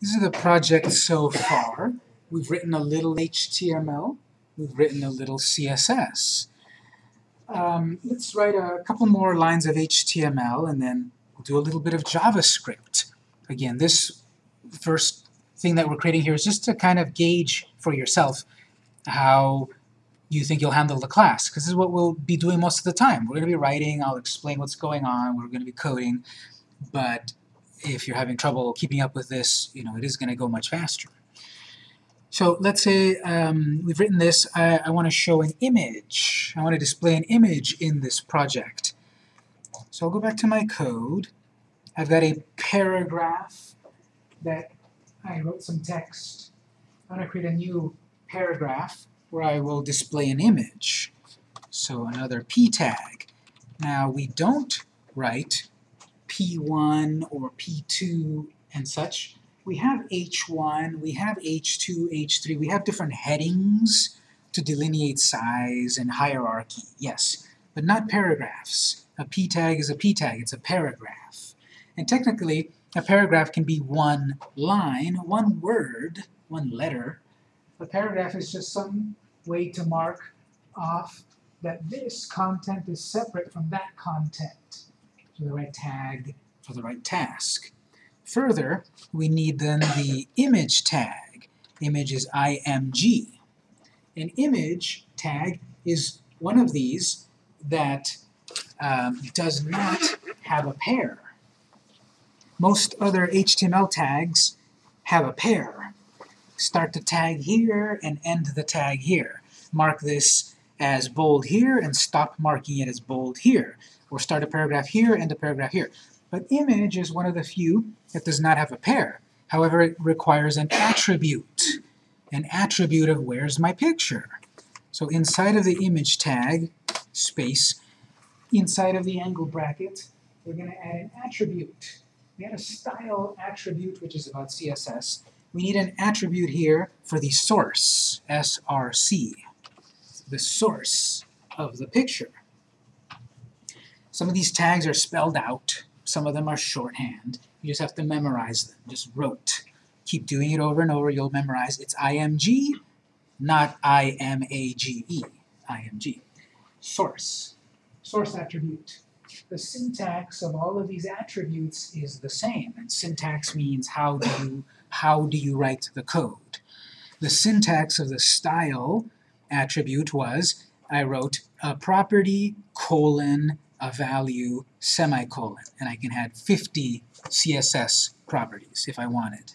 This is the project so far. We've written a little HTML. We've written a little CSS. Um, let's write a couple more lines of HTML and then we'll do a little bit of JavaScript. Again, this first thing that we're creating here is just to kind of gauge for yourself how you think you'll handle the class, because this is what we'll be doing most of the time. We're going to be writing, I'll explain what's going on, we're going to be coding, but if you're having trouble keeping up with this, you know, it is going to go much faster. So let's say um, we've written this, I, I want to show an image. I want to display an image in this project. So I'll go back to my code. I've got a paragraph that I wrote some text. I'm going to create a new paragraph where I will display an image. So another p tag. Now we don't write p1 or p2 and such we have H1, we have H2, H3, we have different headings to delineate size and hierarchy, yes, but not paragraphs. A p tag is a p tag, it's a paragraph. And technically, a paragraph can be one line, one word, one letter. A paragraph is just some way to mark off that this content is separate from that content. The right tag for the right task. Further, we need then the image tag. Image is img. An image tag is one of these that um, does not have a pair. Most other HTML tags have a pair. Start the tag here and end the tag here. Mark this as bold here and stop marking it as bold here. Or start a paragraph here, end a paragraph here. But image is one of the few that does not have a pair. However, it requires an attribute. An attribute of where's my picture. So inside of the image tag, space, inside of the angle bracket, we're going to add an attribute. We had a style attribute, which is about CSS. We need an attribute here for the source, src, the source of the picture. Some of these tags are spelled out. Some of them are shorthand. You just have to memorize them, just rote. Keep doing it over and over, you'll memorize. It's IMG, not I-M-A-G-E, IMG. Source, source attribute. The syntax of all of these attributes is the same, and syntax means how do you, how do you write the code. The syntax of the style attribute was, I wrote a property colon a value semicolon, and I can add 50 CSS properties if I wanted.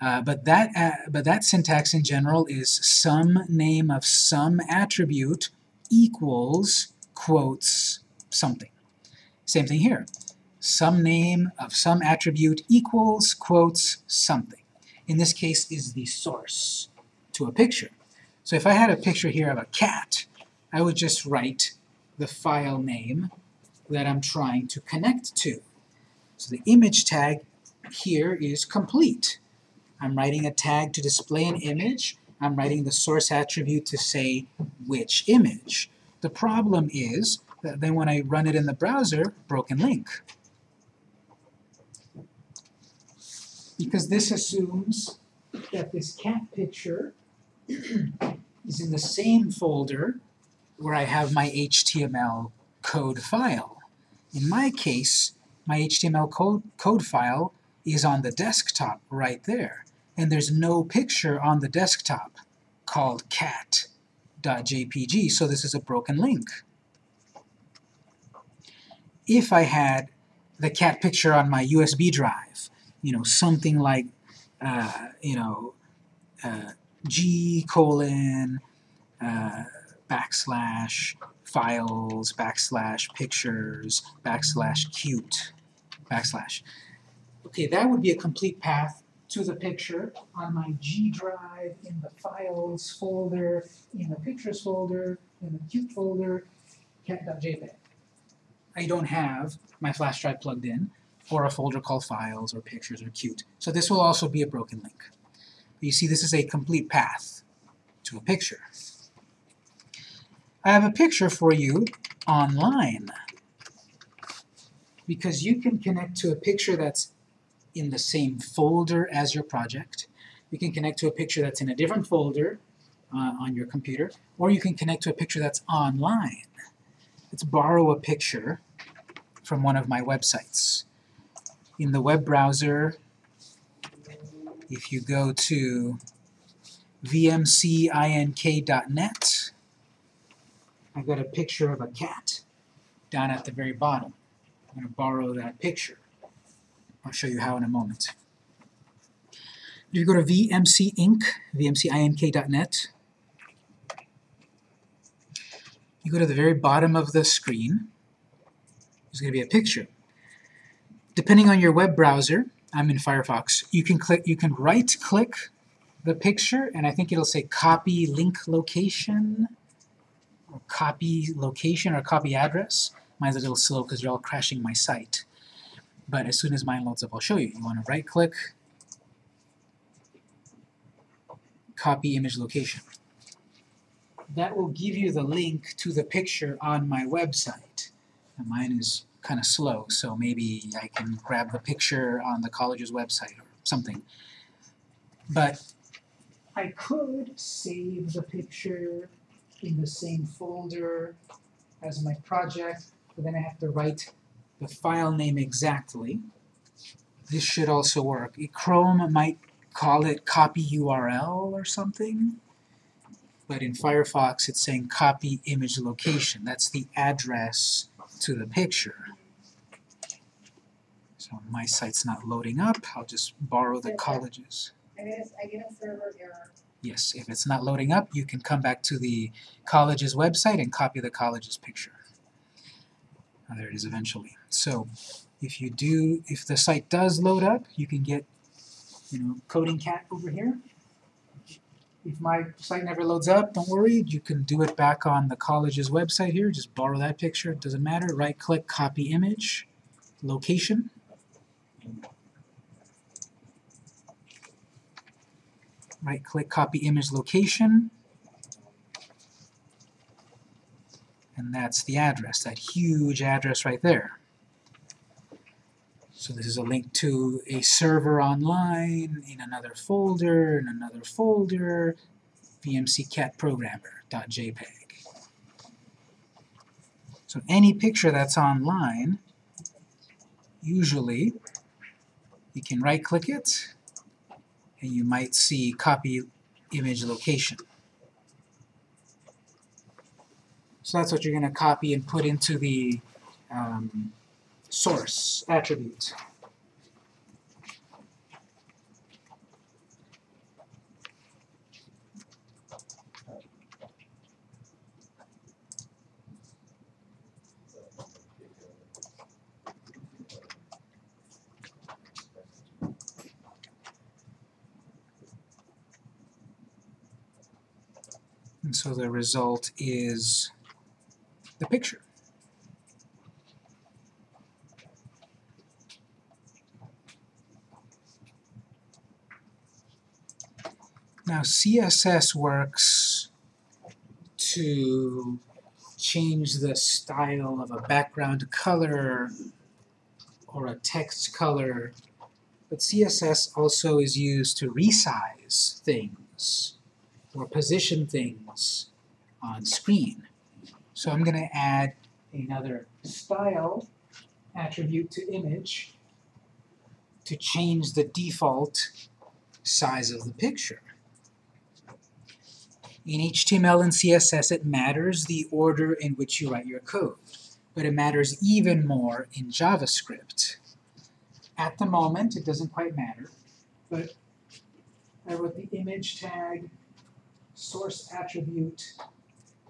Uh, but that uh, but that syntax in general is some name of some attribute equals quotes something. Same thing here. Some name of some attribute equals quotes something. In this case is the source to a picture. So if I had a picture here of a cat, I would just write the file name that I'm trying to connect to. So the image tag here is complete. I'm writing a tag to display an image. I'm writing the source attribute to say which image. The problem is that then when I run it in the browser, broken link. Because this assumes that this cat picture is in the same folder where I have my HTML code file. In my case, my HTML code, code file is on the desktop right there, and there's no picture on the desktop called cat.jpg, so this is a broken link. If I had the cat picture on my USB drive, you know, something like, uh, you know, uh, g colon uh, backslash files, backslash pictures, backslash cute, backslash. Okay, that would be a complete path to the picture on my G drive, in the files folder, in the pictures folder, in the cute folder, cat.jpg. I don't have my flash drive plugged in, or a folder called files, or pictures, or cute. So this will also be a broken link. But you see, this is a complete path to a picture. I have a picture for you online because you can connect to a picture that's in the same folder as your project. You can connect to a picture that's in a different folder uh, on your computer, or you can connect to a picture that's online. Let's borrow a picture from one of my websites. In the web browser, if you go to vmcinc.net, I've got a picture of a cat down at the very bottom. I'm going to borrow that picture. I'll show you how in a moment. If you go to VMC Inc., vmcinc.net, you go to the very bottom of the screen, there's going to be a picture. Depending on your web browser, I'm in Firefox, you can click, you can right-click the picture, and I think it'll say copy link location, copy location, or copy address. Mine's a little slow because you're all crashing my site. But as soon as mine loads up, I'll show you. You want to right-click, copy image location. That will give you the link to the picture on my website. And mine is kind of slow, so maybe I can grab the picture on the college's website or something. But I could save the picture in the same folder as my project, but then I have to write the file name exactly. This should also work. Chrome might call it copy URL or something, but in Firefox it's saying copy image location. That's the address to the picture. So my site's not loading up, I'll just borrow the college's. I get get a server error. Yes, if it's not loading up, you can come back to the college's website and copy the college's picture. Oh, there it is eventually. So if you do, if the site does load up, you can get, you know, Coding Cat over here. If my site never loads up, don't worry, you can do it back on the college's website here. Just borrow that picture, it doesn't matter. Right-click, copy image, location. Right-click, copy image location. And that's the address, that huge address right there. So this is a link to a server online, in another folder, in another folder, vmccatprogrammer.jpg. So any picture that's online, usually you can right-click it, and you might see copy image location. So that's what you're going to copy and put into the um, source attribute. So the result is the picture. Now CSS works to change the style of a background color or a text color, but CSS also is used to resize things or position things on screen. So I'm going to add another style attribute to image to change the default size of the picture. In HTML and CSS it matters the order in which you write your code, but it matters even more in JavaScript. At the moment it doesn't quite matter, but I wrote the image tag, source attribute,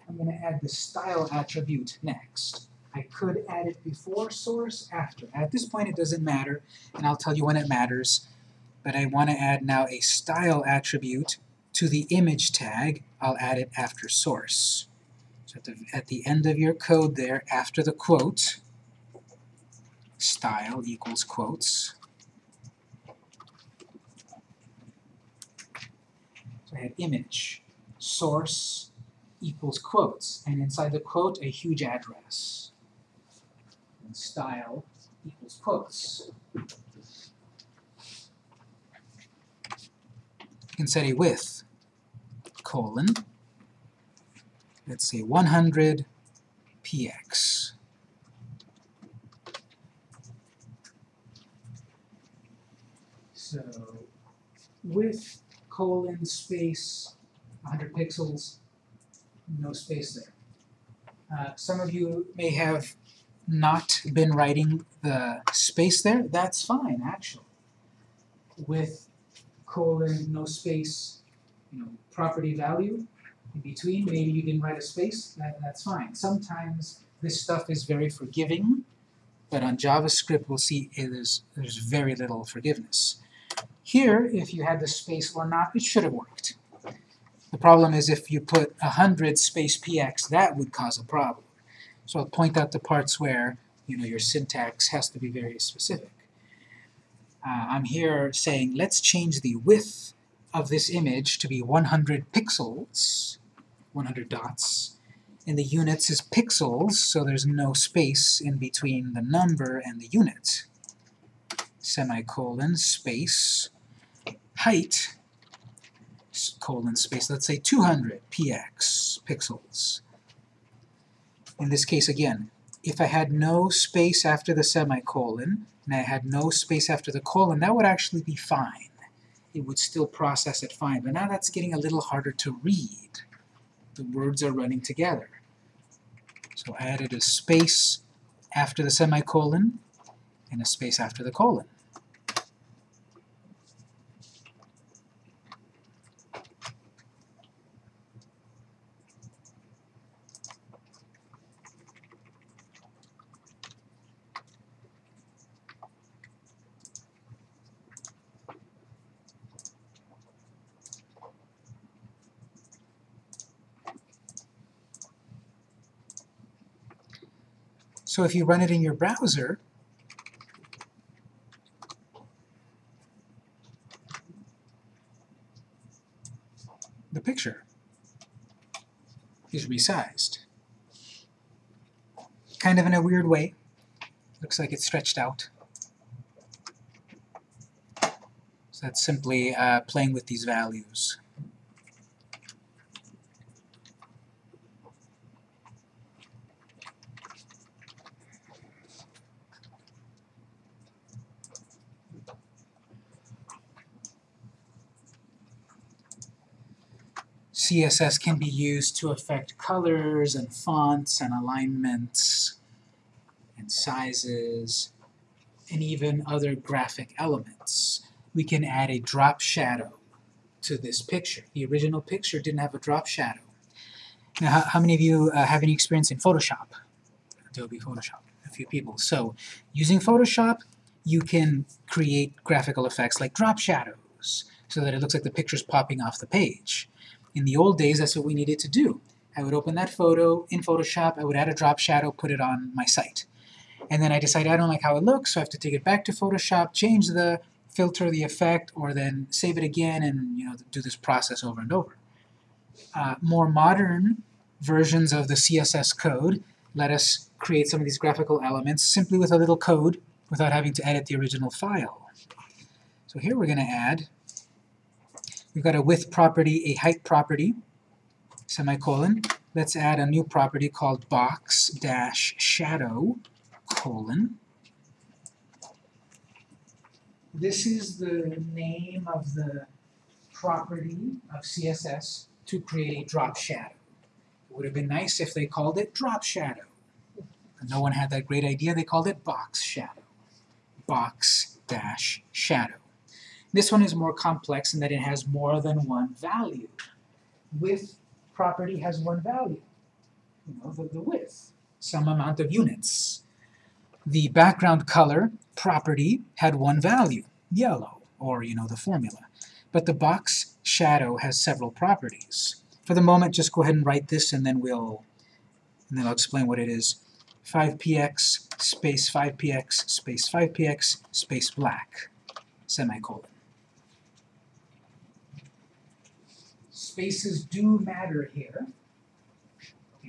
I'm going to add the style attribute next. I could add it before source, after. At this point it doesn't matter, and I'll tell you when it matters, but I want to add now a style attribute to the image tag. I'll add it after source. So at the, at the end of your code there, after the quote, style equals quotes. So I had image, source, equals quotes, and inside the quote a huge address. And style equals quotes. you can set a width, colon, let's say 100 px. So, width, colon, space, 100 pixels, no space there. Uh, some of you may have not been writing the space there, that's fine, actually. With colon, no space, you know, property value in between, maybe you didn't write a space, that, that's fine. Sometimes this stuff is very forgiving, but on JavaScript we'll see is, there's very little forgiveness. Here, if you had the space or not, it should have worked. The problem is if you put 100 space px, that would cause a problem. So I'll point out the parts where you know your syntax has to be very specific. Uh, I'm here saying let's change the width of this image to be 100 pixels, 100 dots, and the units is pixels, so there's no space in between the number and the unit. Semicolon, space, height, colon, space, let's say 200 px, pixels. In this case, again, if I had no space after the semicolon, and I had no space after the colon, that would actually be fine. It would still process it fine, but now that's getting a little harder to read. The words are running together. So I added a space after the semicolon, and a space after the colon. So if you run it in your browser, the picture is resized. Kind of in a weird way. Looks like it's stretched out. So that's simply uh, playing with these values. CSS can be used to affect colors and fonts and alignments and sizes and even other graphic elements. We can add a drop shadow to this picture. The original picture didn't have a drop shadow. Now, how, how many of you uh, have any experience in Photoshop? Adobe Photoshop, a few people. So, using Photoshop, you can create graphical effects like drop shadows so that it looks like the picture's popping off the page. In the old days, that's what we needed to do. I would open that photo in Photoshop, I would add a drop shadow, put it on my site. And then I decide I don't like how it looks, so I have to take it back to Photoshop, change the filter, the effect, or then save it again and you know do this process over and over. Uh, more modern versions of the CSS code let us create some of these graphical elements simply with a little code without having to edit the original file. So here we're going to add We've got a width property, a height property, semicolon. Let's add a new property called box dash shadow, colon. This is the name of the property of CSS to create a drop shadow. It would have been nice if they called it drop shadow. But no one had that great idea, they called it box shadow. Box dash shadow. This one is more complex in that it has more than one value. Width property has one value, you know, the, the width, some amount of units. The background color property had one value, yellow, or you know, the formula. But the box shadow has several properties. For the moment, just go ahead and write this and then we'll and then I'll explain what it is. 5px space 5px space 5px space black semicolon. Spaces do matter here.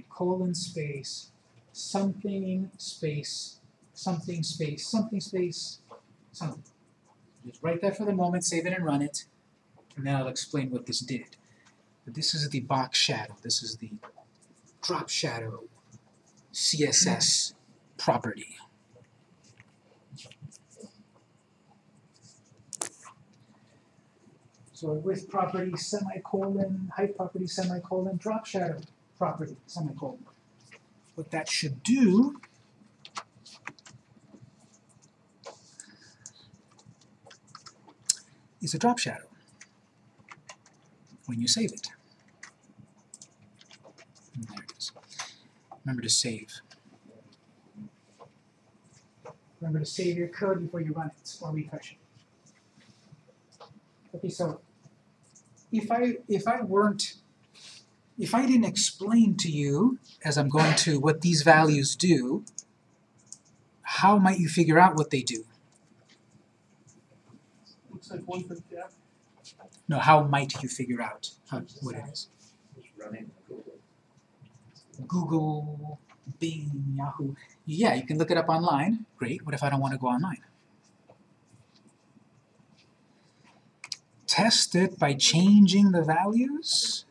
Colon space, something space, something space, something space, something. Just write that for the moment, save it and run it. And then I'll explain what this did. But this is the box shadow. This is the drop shadow CSS property. So with property semicolon, height property semicolon, drop shadow property semicolon. What that should do is a drop shadow when you save it. And there it is. Remember to save. Remember to save your code before you run it or refresh it. Okay, so if I if I weren't if I didn't explain to you as I'm going to what these values do, how might you figure out what they do? Looks like one for yeah. No, how might you figure out how, what it is? Just running Google. Google, Bing, Yahoo. Yeah, you can look it up online. Great. What if I don't want to go online? Test it by changing the values.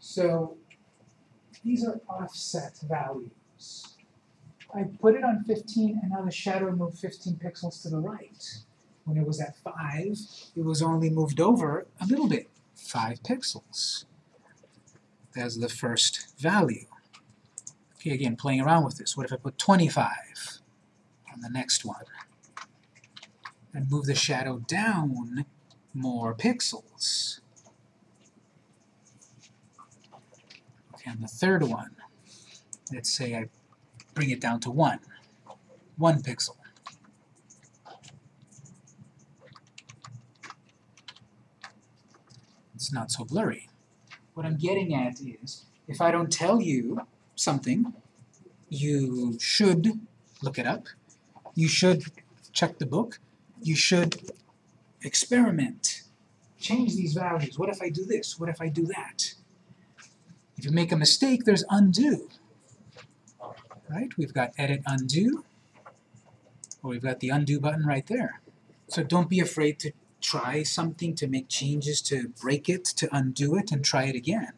So these are offset values. I put it on 15 and now the shadow moved 15 pixels to the right. When it was at 5, it was only moved over a little bit, 5 pixels as the first value. Okay, again, playing around with this. What if I put 25 on the next one? And move the shadow down more pixels. Okay, the third one, let's say I bring it down to 1. 1 pixel. It's not so blurry. What I'm getting at is, if I don't tell you something, you should look it up, you should check the book, you should experiment, change these values. What if I do this? What if I do that? If you make a mistake, there's undo. Right? We've got edit undo, or we've got the undo button right there. So don't be afraid to try something to make changes to break it, to undo it, and try it again.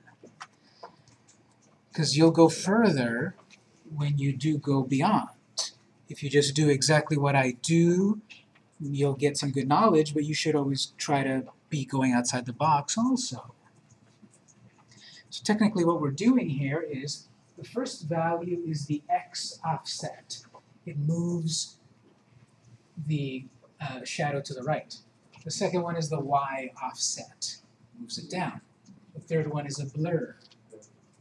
Because you'll go further when you do go beyond. If you just do exactly what I do, you'll get some good knowledge, but you should always try to be going outside the box also. So technically what we're doing here is the first value is the x offset. It moves the uh, shadow to the right. The second one is the y offset, moves it down. The third one is a blur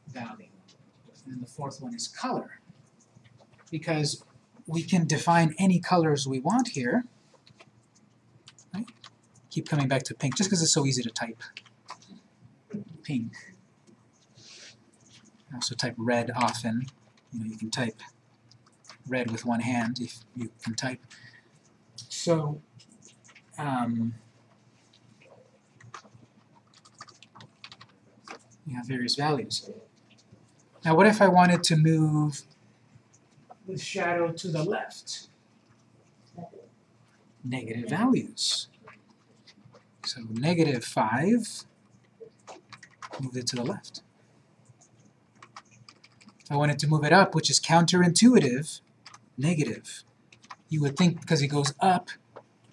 value. And the fourth one is color. Because we can define any colors we want here. Keep coming back to pink, just because it's so easy to type. Pink. I also type red often. You know, you can type red with one hand if you can type. So um, you have various values. Now what if I wanted to move the shadow to the left? Negative values. So negative 5, move it to the left. If I wanted to move it up, which is counterintuitive, negative. You would think because it goes up,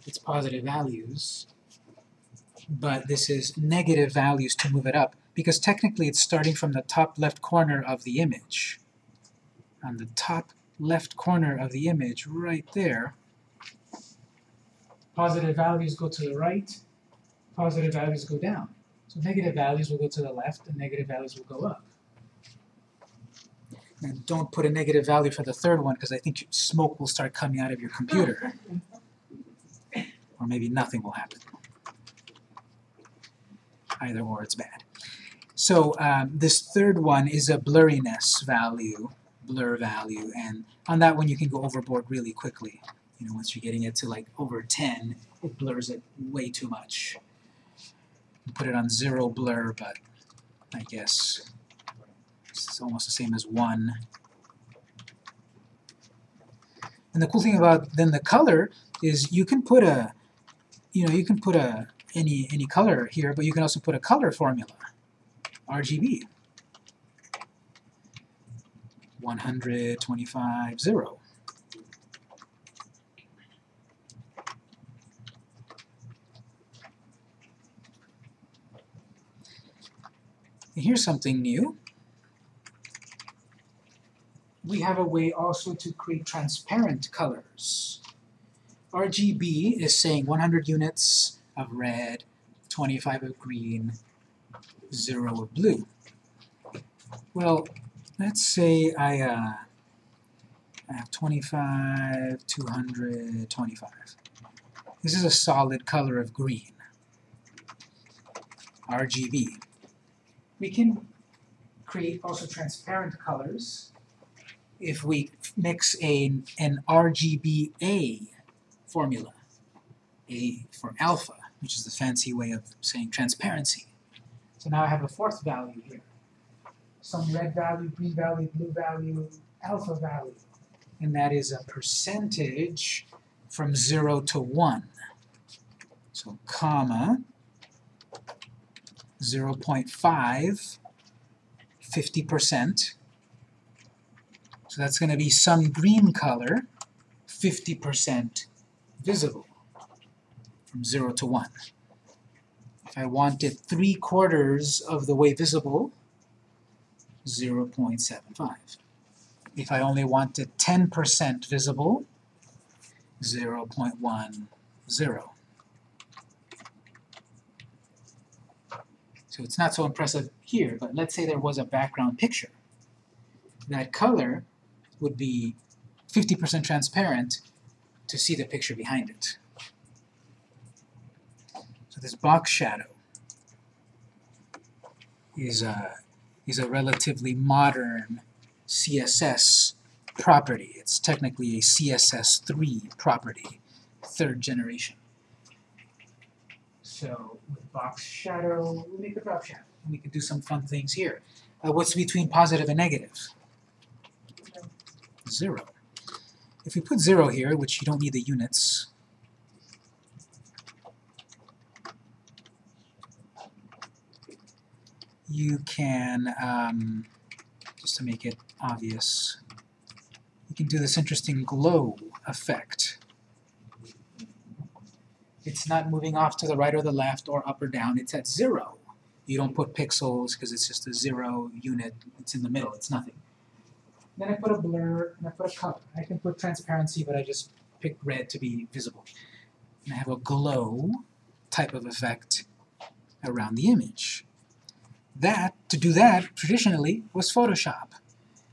it's positive values, but this is negative values to move it up, because technically it's starting from the top left corner of the image. On the top left corner of the image, right there, positive values go to the right, positive values go down. So negative values will go to the left, and negative values will go up. And don't put a negative value for the third one, because I think smoke will start coming out of your computer or maybe nothing will happen. Either or, it's bad. So um, this third one is a blurriness value, blur value, and on that one you can go overboard really quickly. You know, once you're getting it to like over 10, it blurs it way too much. Put it on zero blur, but I guess it's almost the same as one. And the cool thing about then the color is you can put a you know, you can put a any any color here, but you can also put a color formula, RGB. 125, 0. And here's something new. We have a way also to create transparent colors. RGB is saying 100 units of red, 25 of green, 0 of blue. Well, let's say I, uh, I have 25, 200, 25. This is a solid color of green. RGB. We can create also transparent colors if we mix a, an RGBA formula. A for alpha, which is the fancy way of saying transparency. So now I have a fourth value here. Some red value, green value, blue value, alpha value. And that is a percentage from 0 to 1. So comma, 0.5, 50%. So that's going to be some green color, 50% visible from 0 to 1. If I want it 3 quarters of the way visible, 0.75. If I only want it 10% visible, 0.10. So it's not so impressive here, but let's say there was a background picture. That color would be 50% transparent to see the picture behind it. So this box shadow is a, is a relatively modern CSS property. It's technically a CSS3 property, third generation. So with box shadow, we'll make a drop shadow. We could do some fun things here. Uh, what's between positive and negative? Zero. If we put zero here, which you don't need the units, you can, um, just to make it obvious, you can do this interesting glow effect. It's not moving off to the right or the left or up or down, it's at zero. You don't put pixels because it's just a zero unit, it's in the middle, it's nothing. Then I put a blur, and I put a color. I can put transparency, but I just pick red to be visible. And I have a glow type of effect around the image. That, to do that, traditionally, was Photoshop.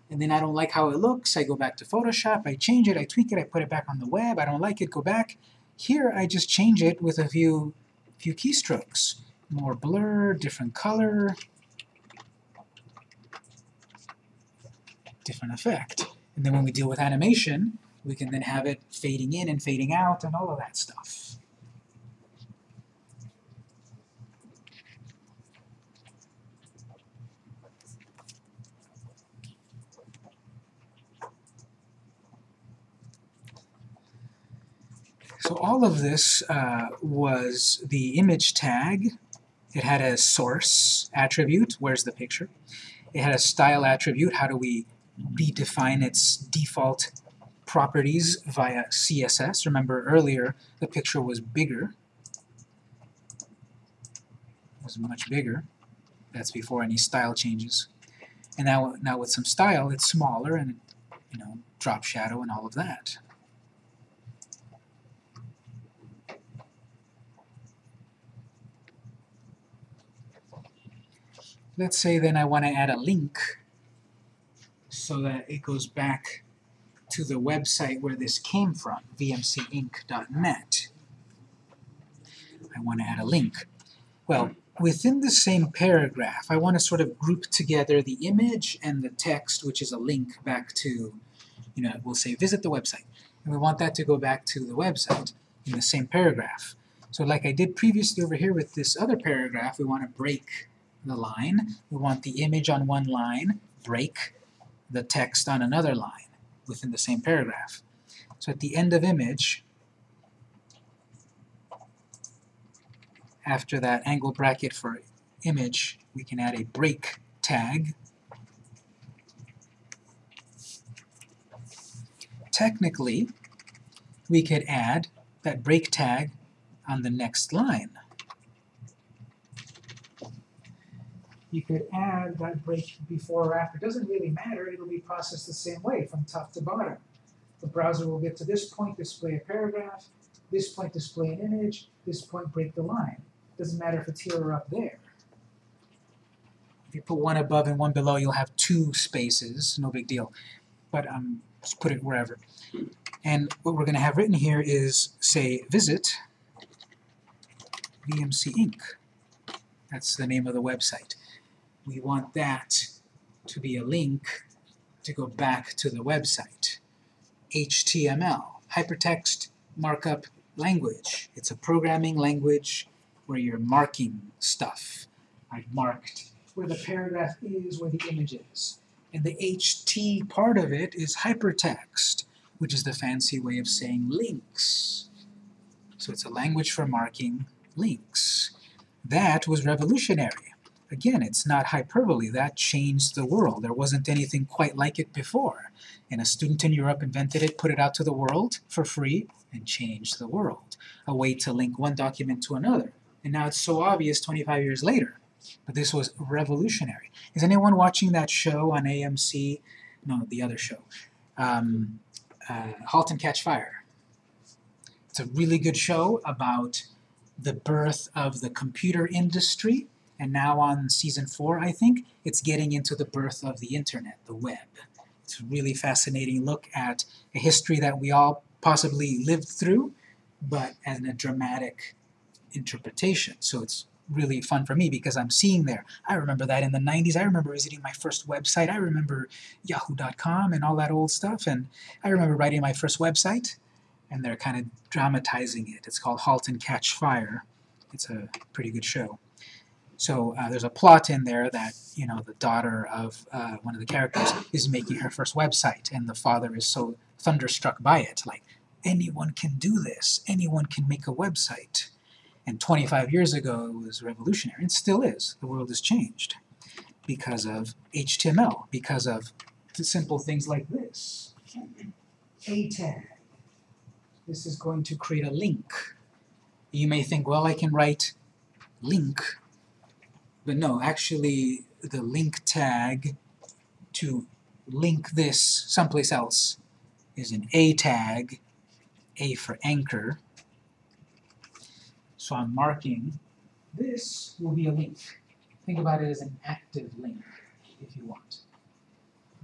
And then I don't like how it looks, I go back to Photoshop, I change it, I tweak it, I put it back on the web, I don't like it, go back. Here I just change it with a few, few keystrokes. More blur, different color, different effect. And then when we deal with animation, we can then have it fading in and fading out and all of that stuff. So all of this uh, was the image tag. It had a source attribute, where's the picture? It had a style attribute, how do we redefine its default properties via CSS. Remember earlier the picture was bigger, was much bigger. That's before any style changes. And now, now with some style, it's smaller and you know drop shadow and all of that. Let's say then I want to add a link so that it goes back to the website where this came from, vmcinc.net. I want to add a link. Well, within the same paragraph, I want to sort of group together the image and the text, which is a link back to, you know, we'll say visit the website. And we want that to go back to the website in the same paragraph. So like I did previously over here with this other paragraph, we want to break the line. We want the image on one line, break the text on another line within the same paragraph. So at the end of image, after that angle bracket for image, we can add a break tag. Technically, we could add that break tag on the next line. You could add that break before or after. It doesn't really matter. It'll be processed the same way from top to bottom. The browser will get to this point, display a paragraph, this point display an image, this point break the line. Doesn't matter if it's here or up there. If you put one above and one below, you'll have two spaces, no big deal. But um, just put it wherever. And what we're going to have written here is, say, visit VMC Inc. That's the name of the website. We want that to be a link to go back to the website. HTML, hypertext markup language. It's a programming language where you're marking stuff. I've marked where the paragraph is, where the image is. And the HT part of it is hypertext, which is the fancy way of saying links. So it's a language for marking links. That was revolutionary. Again, it's not hyperbole. That changed the world. There wasn't anything quite like it before. And a student in Europe invented it, put it out to the world for free, and changed the world. A way to link one document to another. And now it's so obvious 25 years later. But this was revolutionary. Is anyone watching that show on AMC? No, the other show. Um, uh, *Halt and Catch Fire*. It's a really good show about the birth of the computer industry, and now on season four, I think, it's getting into the birth of the internet, the web. It's a really fascinating look at a history that we all possibly lived through, but in a dramatic interpretation. So it's really fun for me because I'm seeing there. I remember that in the 90s. I remember visiting my first website. I remember yahoo.com and all that old stuff. And I remember writing my first website, and they're kind of dramatizing it. It's called Halt and Catch Fire. It's a pretty good show. So uh, there's a plot in there that, you know, the daughter of uh, one of the characters is making her first website, and the father is so thunderstruck by it. Like, anyone can do this. Anyone can make a website. And 25 years ago, it was revolutionary. It still is. The world has changed because of HTML, because of simple things like this. A tag. This is going to create a link. You may think, well, I can write link, but no, actually, the link tag to link this someplace else is an A tag, A for anchor, so I'm marking this will be a link. Think about it as an active link, if you want.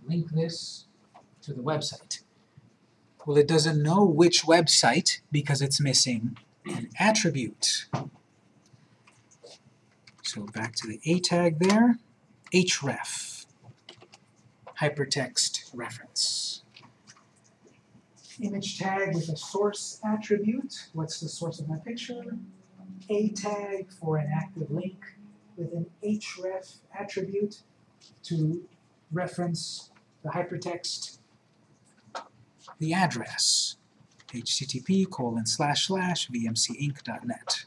Link this to the website. Well, it doesn't know which website because it's missing an attribute. So back to the A tag there, href, hypertext reference. Image tag with a source attribute. What's the source of my picture? a tag for an active link with an href attribute to reference the hypertext, the address, http colon slash slash vmcinc.net.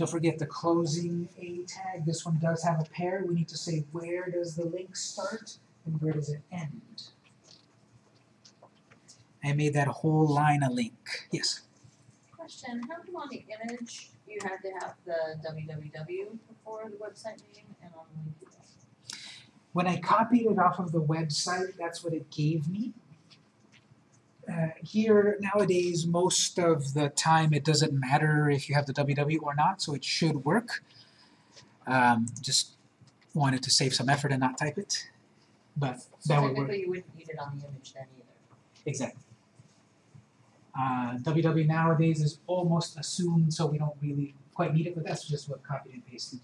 Don't forget the closing A tag. This one does have a pair. We need to say where does the link start and where does it end? I made that whole line a link. Yes? Question, how come on the image you had to have the www before the website name and on the link? When I copied it off of the website, that's what it gave me. Uh, here, nowadays, most of the time it doesn't matter if you have the ww or not, so it should work. Um, just wanted to save some effort and not type it, but So that would work. you wouldn't need it on the image then either. Exactly. Uh, www nowadays is almost assumed, so we don't really quite need it, but that's just what copied and pasted.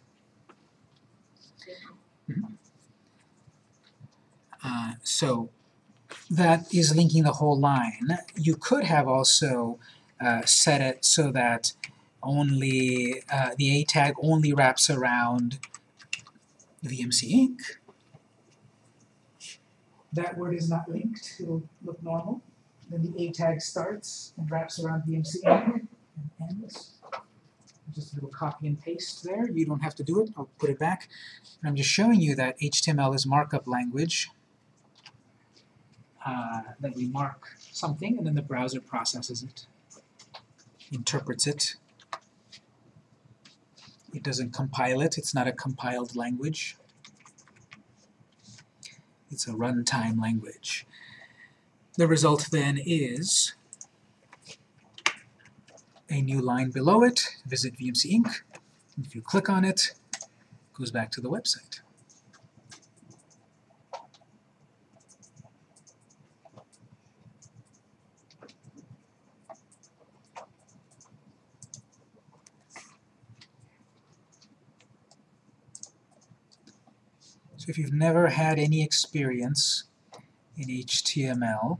Uh, so that is linking the whole line. You could have also uh, set it so that only uh, the A tag only wraps around VMC Inc. that word is not linked, it'll look normal. Then the A tag starts and wraps around VMC Inc. and ends. Just a little copy and paste there. You don't have to do it. I'll put it back. And I'm just showing you that HTML is markup language. Uh, that we mark something and then the browser processes it, interprets it. It doesn't compile it. It's not a compiled language. It's a runtime language. The result then is a new line below it, visit VMC Inc. If you click on it, it goes back to the website. If you've never had any experience in HTML,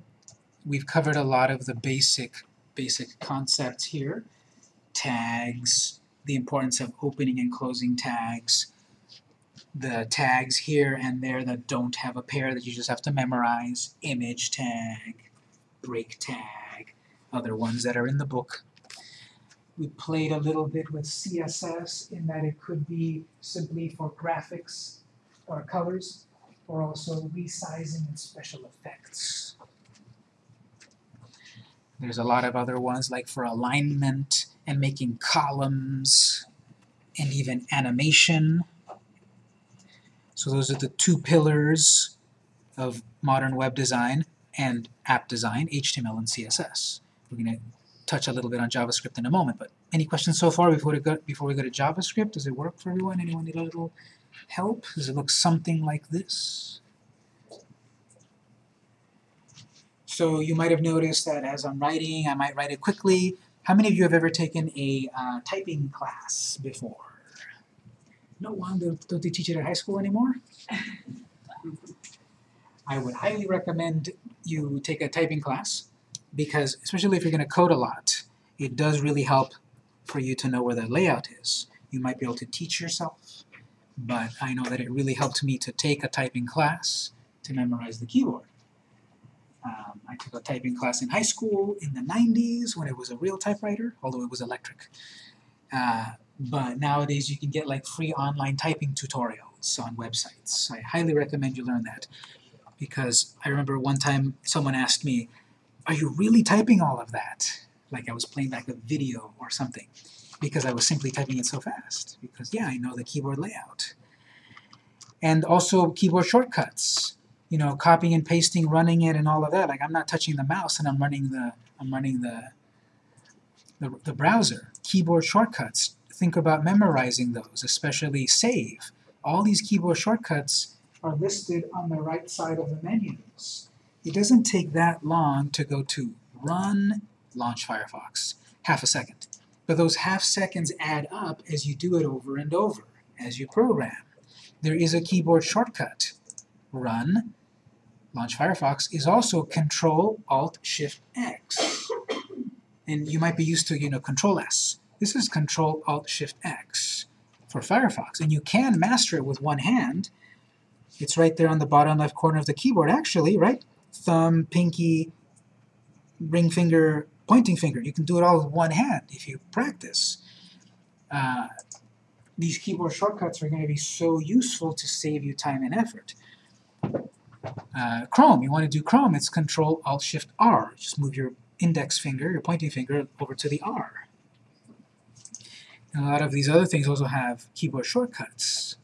we've covered a lot of the basic basic concepts here. Tags, the importance of opening and closing tags, the tags here and there that don't have a pair that you just have to memorize, image tag, break tag, other ones that are in the book. We played a little bit with CSS in that it could be simply for graphics or colors, or also resizing and special effects. There's a lot of other ones like for alignment and making columns and even animation. So those are the two pillars of modern web design and app design, HTML and CSS. We're going to touch a little bit on JavaScript in a moment, but any questions so far before we go, before we go to JavaScript? Does it work for everyone? Anyone need a little help? Does it look something like this? So you might have noticed that as I'm writing, I might write it quickly. How many of you have ever taken a uh, typing class before? No one? Don't, don't they teach it at high school anymore? I would highly recommend you take a typing class because, especially if you're going to code a lot, it does really help for you to know where the layout is. You might be able to teach yourself, but I know that it really helped me to take a typing class to memorize the keyboard. Um, I took a typing class in high school in the 90s when it was a real typewriter, although it was electric. Uh, but nowadays you can get like free online typing tutorials on websites. I highly recommend you learn that because I remember one time someone asked me, are you really typing all of that? Like I was playing back a video or something because I was simply typing it so fast. Because yeah, I know the keyboard layout. And also keyboard shortcuts you know, copying and pasting, running it, and all of that. Like I'm not touching the mouse, and I'm running the I'm running the the, the browser. Keyboard shortcuts. Think about memorizing those, especially save. All these keyboard shortcuts are listed on the right side of the menus. It doesn't take that long to go to Run, Launch Firefox. Half a second. But those half seconds add up as you do it over and over, as you program. There is a keyboard shortcut. Run, Launch Firefox, is also Control-Alt-Shift-X. And you might be used to, you know, Control-S. This is Control-Alt-Shift-X for Firefox. And you can master it with one hand. It's right there on the bottom left corner of the keyboard, actually, right? Thumb, pinky, ring finger, pointing finger. You can do it all with one hand if you practice. Uh, these keyboard shortcuts are going to be so useful to save you time and effort. Uh, Chrome, you want to do Chrome, it's Control-Alt-Shift-R. Just move your index finger, your pointing finger, over to the R. And a lot of these other things also have keyboard shortcuts.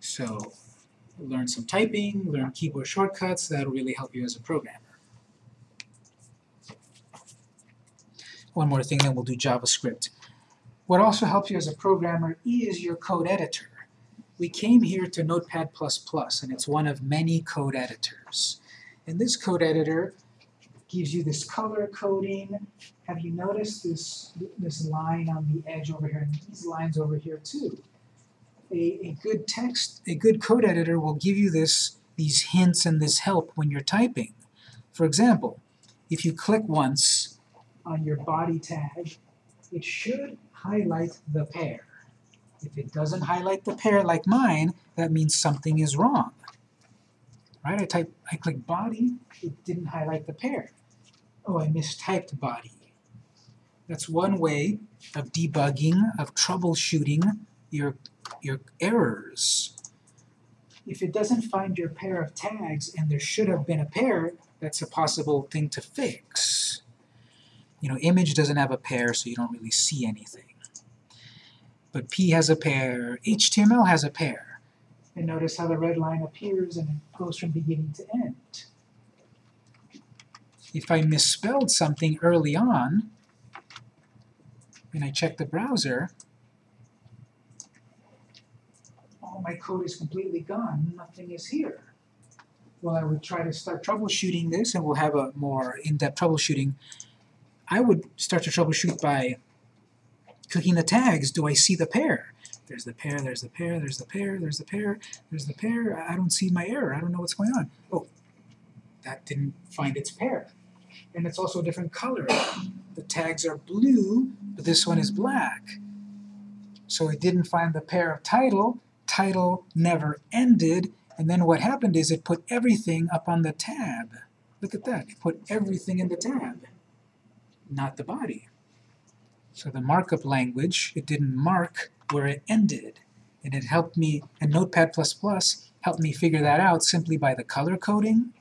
So learn some typing, learn keyboard shortcuts, that'll really help you as a programmer. One more thing, then we'll do JavaScript. What also helps you as a programmer is your code editor. We came here to Notepad++, and it's one of many code editors. And this code editor gives you this color coding. Have you noticed this, this line on the edge over here, and these lines over here too? A, a good text, a good code editor will give you this, these hints and this help when you're typing. For example, if you click once on your body tag, it should highlight the pair. If it doesn't highlight the pair like mine, that means something is wrong. right? I type, I click body, it didn't highlight the pair. Oh, I mistyped body. That's one way of debugging, of troubleshooting your, your errors. If it doesn't find your pair of tags and there should have been a pair, that's a possible thing to fix. You know, image doesn't have a pair, so you don't really see anything. But P has a pair, HTML has a pair. And notice how the red line appears and it goes from beginning to end. If I misspelled something early on, and I check the browser, all my code is completely gone, nothing is here. Well, I would try to start troubleshooting this, and we'll have a more in-depth troubleshooting. I would start to troubleshoot by clicking the tags. Do I see the pair? There's the pair, there's the pair, there's the pair, there's the pair, there's the pair. I don't see my error. I don't know what's going on. Oh, that didn't find its pair. And it's also a different color. The tags are blue, but this one is black. So it didn't find the pair of title. Title never ended. And then what happened is it put everything up on the tab. Look at that. It put everything in the tab, not the body. So the markup language, it didn't mark where it ended. And it helped me, and Notepad++ helped me figure that out simply by the color coding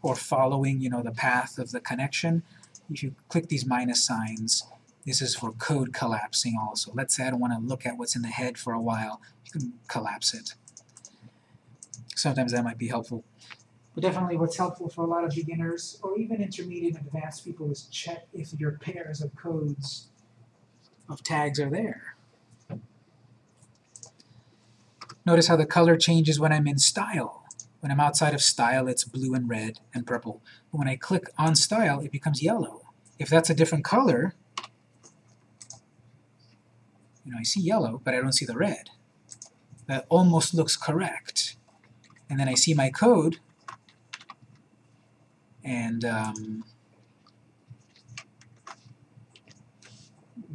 or following, you know, the path of the connection. If you click these minus signs, this is for code collapsing also. Let's say I don't want to look at what's in the head for a while. You can collapse it. Sometimes that might be helpful. But definitely what's helpful for a lot of beginners, or even intermediate and advanced people, is check if your pairs of codes of tags are there. Notice how the color changes when I'm in style. When I'm outside of style, it's blue and red and purple. But when I click on style, it becomes yellow. If that's a different color, you know, I see yellow, but I don't see the red. That almost looks correct. And then I see my code, and um,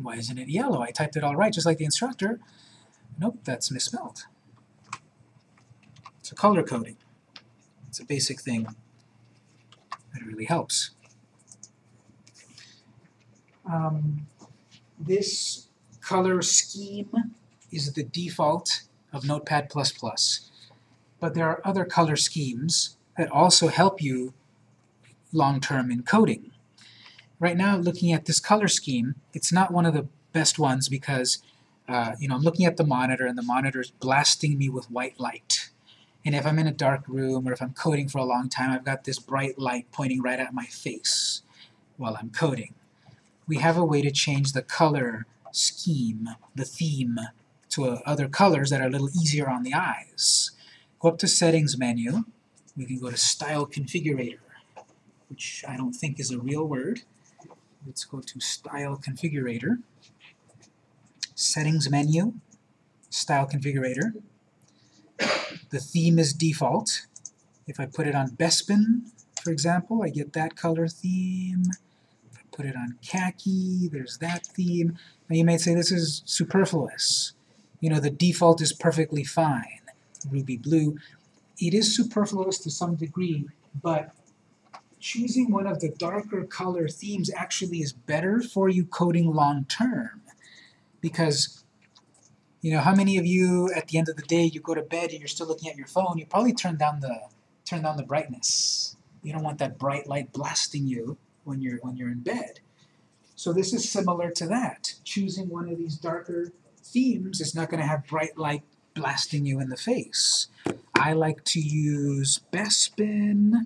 why isn't it yellow? I typed it all right, just like the instructor. Nope, that's misspelled. So color coding. It's a basic thing that really helps. Um, this color scheme is the default of Notepad++. But there are other color schemes that also help you long-term encoding. Right now, looking at this color scheme, it's not one of the best ones because uh, you know, I'm looking at the monitor and the monitor is blasting me with white light. And if I'm in a dark room or if I'm coding for a long time, I've got this bright light pointing right at my face while I'm coding. We have a way to change the color scheme, the theme, to uh, other colors that are a little easier on the eyes. Go up to Settings menu. We can go to Style Configurator, which I don't think is a real word. Let's go to Style Configurator. Settings menu, Style Configurator. The theme is default. If I put it on Bespin, for example, I get that color theme. If I put it on khaki, there's that theme. Now you may say this is superfluous. You know, the default is perfectly fine. Ruby blue. It is superfluous to some degree, but choosing one of the darker color themes actually is better for you coding long term. Because, you know, how many of you at the end of the day you go to bed and you're still looking at your phone, you probably turn down the turn down the brightness. You don't want that bright light blasting you when you're when you're in bed. So this is similar to that. Choosing one of these darker themes is not going to have bright light blasting you in the face. I like to use Bespin,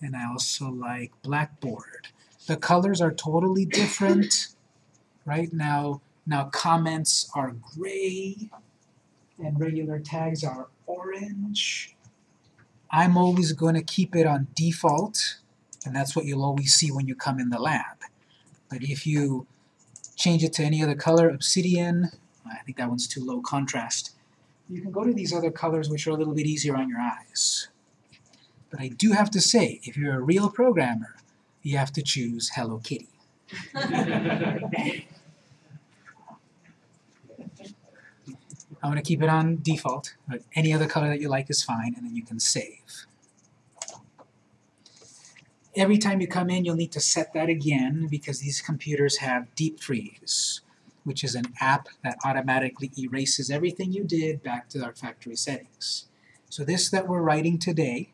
and I also like Blackboard. The colors are totally different. Right now, now comments are gray, and regular tags are orange. I'm always going to keep it on default, and that's what you'll always see when you come in the lab. But if you change it to any other color, obsidian, I think that one's too low contrast, you can go to these other colors which are a little bit easier on your eyes. But I do have to say, if you're a real programmer, you have to choose Hello Kitty. I'm going to keep it on default, but any other color that you like is fine, and then you can save. Every time you come in, you'll need to set that again because these computers have Deep Freeze, which is an app that automatically erases everything you did back to our factory settings. So this that we're writing today,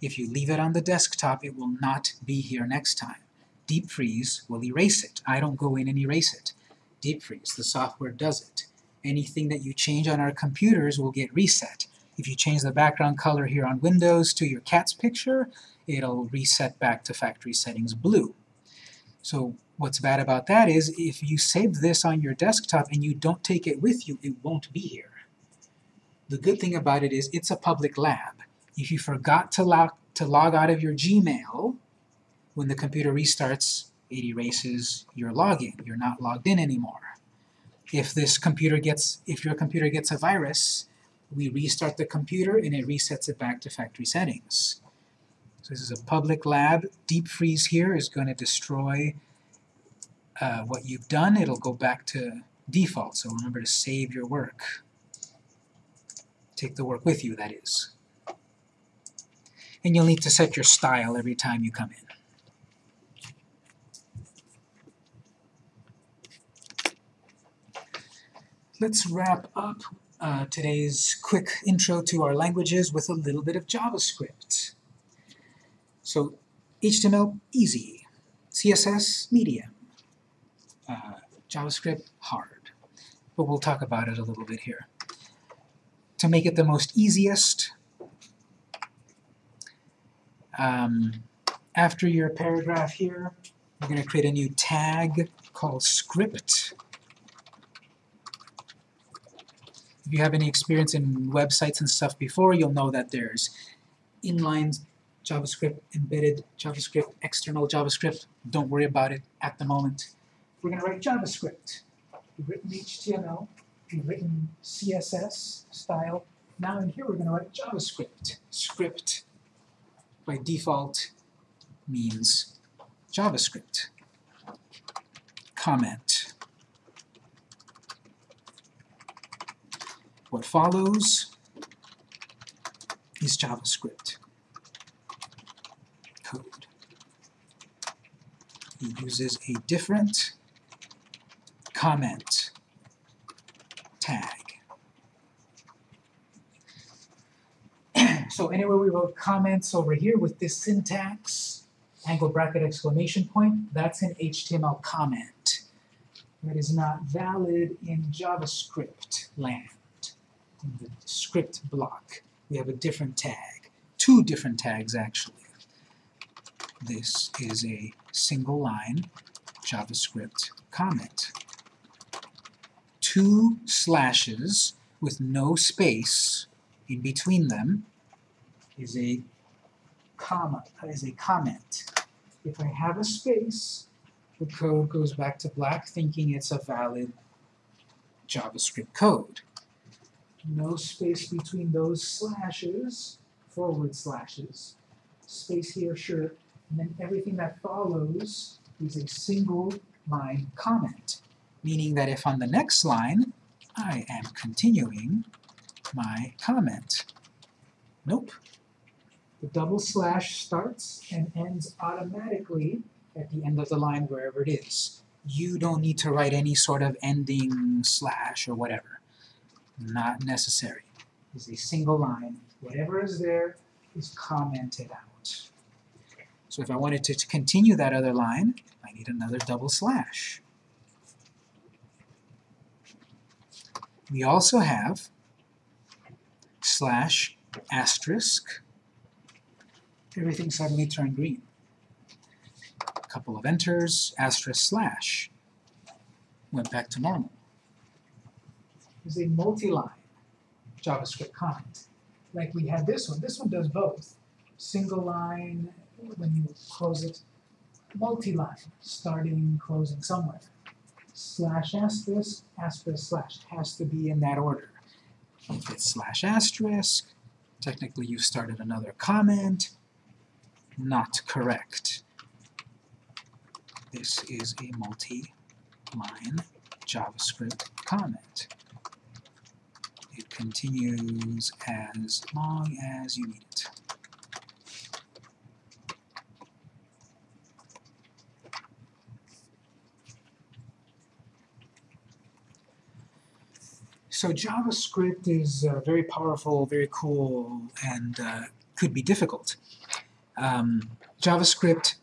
if you leave it on the desktop, it will not be here next time. Deep Freeze will erase it. I don't go in and erase it. Deep Freeze, the software does it. Anything that you change on our computers will get reset. If you change the background color here on Windows to your cat's picture, it'll reset back to factory settings blue. So what's bad about that is if you save this on your desktop and you don't take it with you, it won't be here. The good thing about it is it's a public lab. If you forgot to log, to log out of your Gmail, when the computer restarts, it erases your login. You're not logged in anymore. If this computer gets, if your computer gets a virus, we restart the computer and it resets it back to factory settings. So this is a public lab. Deep freeze here is going to destroy uh, what you've done. It'll go back to default, so remember to save your work. Take the work with you, that is. And you'll need to set your style every time you come in. Let's wrap up uh, today's quick intro to our languages with a little bit of JavaScript. So HTML, easy. CSS, medium. Uh, JavaScript, hard. But we'll talk about it a little bit here. To make it the most easiest, um, after your paragraph here, we're going to create a new tag called script. If you have any experience in websites and stuff before, you'll know that there's inline JavaScript, embedded JavaScript, external JavaScript. Don't worry about it at the moment. We're going to write JavaScript. We've written HTML, we've written CSS style. Now in here we're going to write JavaScript. Script, by default, means JavaScript. Comment. What follows is JavaScript code. It uses a different comment tag. So anywhere we wrote comments over here with this syntax, angle bracket exclamation point, that's an HTML comment. That is not valid in JavaScript land in the script block. We have a different tag, two different tags actually. This is a single line JavaScript comment. Two slashes with no space in between them is a comma, is a comment. If I have a space, the code goes back to black thinking it's a valid JavaScript code no space between those slashes, forward slashes, space here, sure, and then everything that follows is a single line comment, meaning that if on the next line I am continuing my comment. Nope. The double slash starts and ends automatically at the end of the line wherever it is. You don't need to write any sort of ending slash or whatever not necessary. Is a single line. Whatever is there is commented out. So if I wanted to continue that other line, I need another double slash. We also have slash asterisk. Everything suddenly turned green. A couple of enters, asterisk slash. Went back to normal is a multi-line JavaScript comment. Like we had this one. This one does both. Single line when you close it, multi-line, starting, closing somewhere. Slash asterisk, asterisk slash. has to be in that order. If it's slash asterisk, technically you started another comment not correct. This is a multi-line JavaScript comment. It continues as long as you need it. So JavaScript is uh, very powerful, very cool, and uh, could be difficult. Um, JavaScript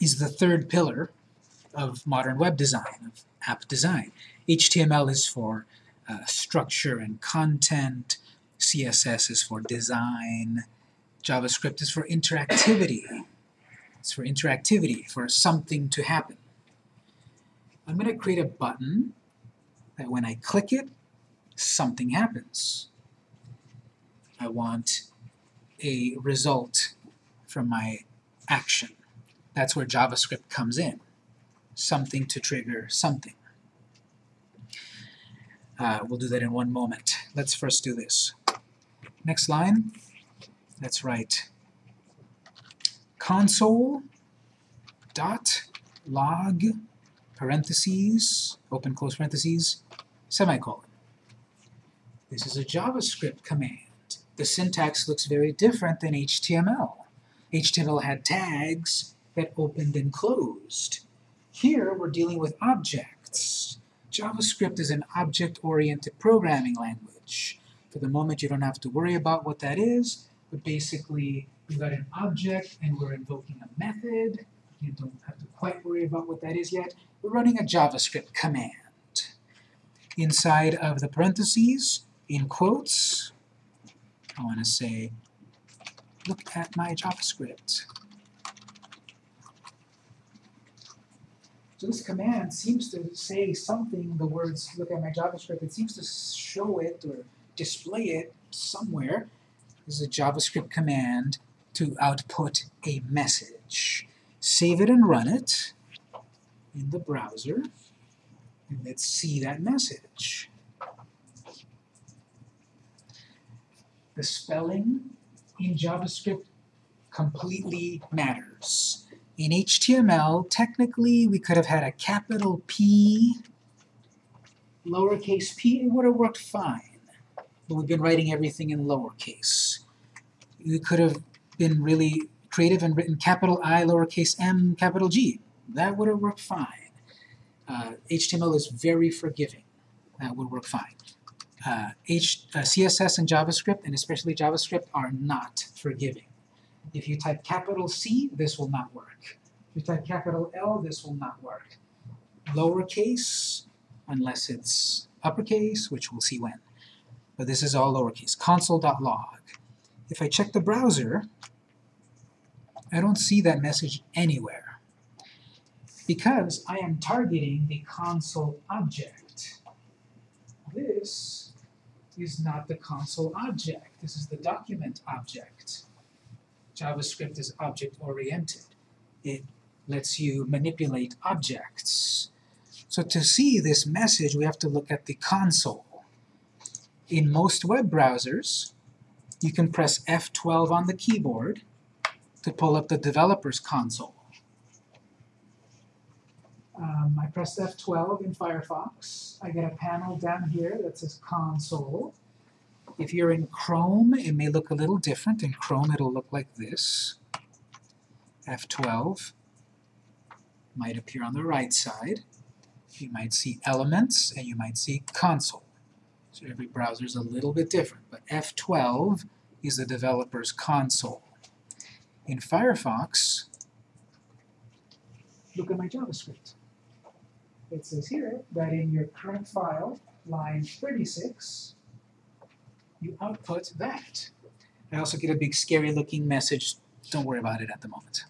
is the third pillar of modern web design, of app design. HTML is for uh, structure and content, CSS is for design, JavaScript is for interactivity. It's for interactivity, for something to happen. I'm going to create a button that when I click it, something happens. I want a result from my action. That's where JavaScript comes in. Something to trigger something. Uh, we'll do that in one moment. Let's first do this. Next line, let's write console dot log parentheses, open close parentheses, semicolon. This is a JavaScript command. The syntax looks very different than HTML. HTML had tags that opened and closed. Here we're dealing with objects. JavaScript is an object-oriented programming language. For the moment you don't have to worry about what that is, but basically we've got an object and we're invoking a method. You don't have to quite worry about what that is yet. We're running a JavaScript command. Inside of the parentheses, in quotes, I want to say, look at my JavaScript. So this command seems to say something, the words look at my JavaScript, it seems to show it or display it somewhere. This is a JavaScript command to output a message. Save it and run it in the browser, and let's see that message. The spelling in JavaScript completely matters. In HTML, technically, we could have had a capital P, lowercase p, it would have worked fine. But we've been writing everything in lowercase. We could have been really creative and written capital I, lowercase m, capital G. That would have worked fine. Uh, HTML is very forgiving. That would work fine. Uh, H, uh, CSS and JavaScript, and especially JavaScript, are not forgiving. If you type capital C, this will not work. If you type capital L, this will not work. Lowercase, unless it's uppercase, which we'll see when. But this is all lowercase. Console.log. If I check the browser, I don't see that message anywhere because I am targeting the console object. This is not the console object. This is the document object. JavaScript is object-oriented. It lets you manipulate objects. So to see this message, we have to look at the console. In most web browsers, you can press F12 on the keyboard to pull up the developer's console. Um, I press F12 in Firefox. I get a panel down here that says Console. If you're in Chrome, it may look a little different. In Chrome, it'll look like this. F12 might appear on the right side. You might see Elements, and you might see Console. So every browser is a little bit different, but F12 is the developer's console. In Firefox, look at my JavaScript. It says here that in your current file, line 36, you output that. I also get a big scary looking message, don't worry about it at the moment.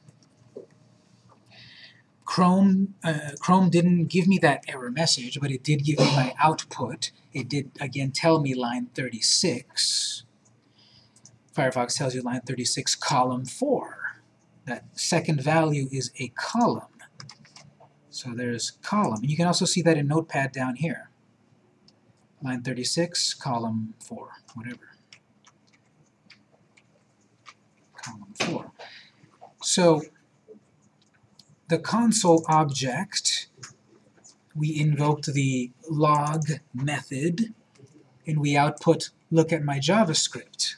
Chrome, uh, Chrome didn't give me that error message, but it did give me my output. It did, again, tell me line 36. Firefox tells you line 36, column 4. That second value is a column. So there's column. And you can also see that in Notepad down here. Line 36, column 4, whatever. Column 4. So the console object, we invoked the log method, and we output look at my JavaScript.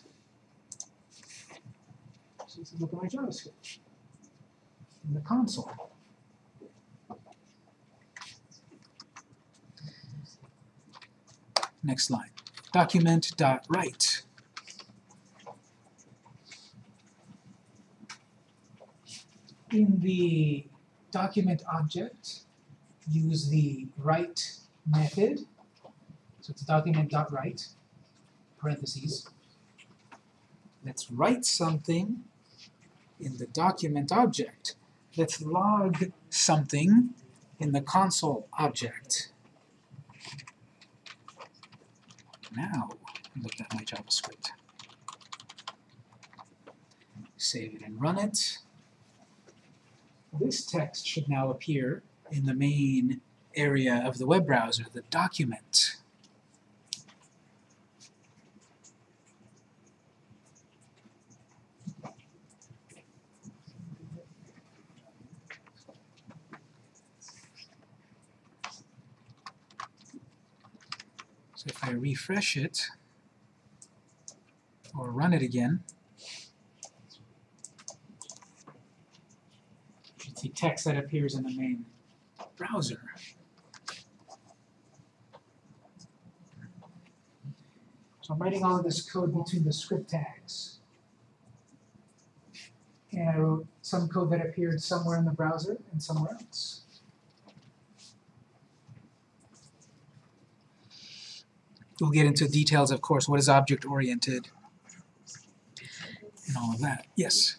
So look at my JavaScript in the console. Next line. Document.write. In the document object, use the write method. So it's document.write, parentheses. Let's write something in the document object. Let's log something in the console object. Now, look at my JavaScript. Save it and run it. This text should now appear in the main area of the web browser, the document. Refresh it, or run it again, you see text that appears in the main browser. So I'm writing all of this code between the script tags. And I wrote some code that appeared somewhere in the browser and somewhere else. We'll get into details, of course, what is object-oriented and all of that. Yes?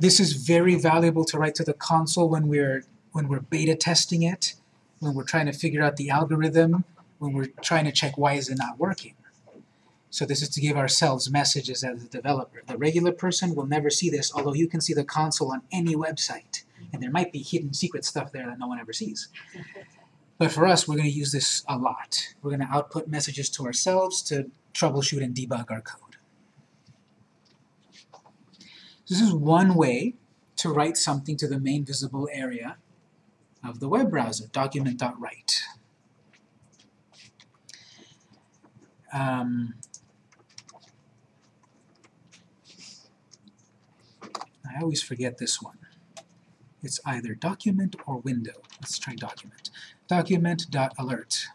This is very valuable to write to the console when we're when we're beta testing it, when we're trying to figure out the algorithm, when we're trying to check why is it not working. So this is to give ourselves messages as a developer. The regular person will never see this, although you can see the console on any website. And there might be hidden secret stuff there that no one ever sees. But for us, we're going to use this a lot. We're going to output messages to ourselves to troubleshoot and debug our code. This is one way to write something to the main visible area of the web browser, document.write. Um, I always forget this one. It's either document or window. Let's try document. Document.alert.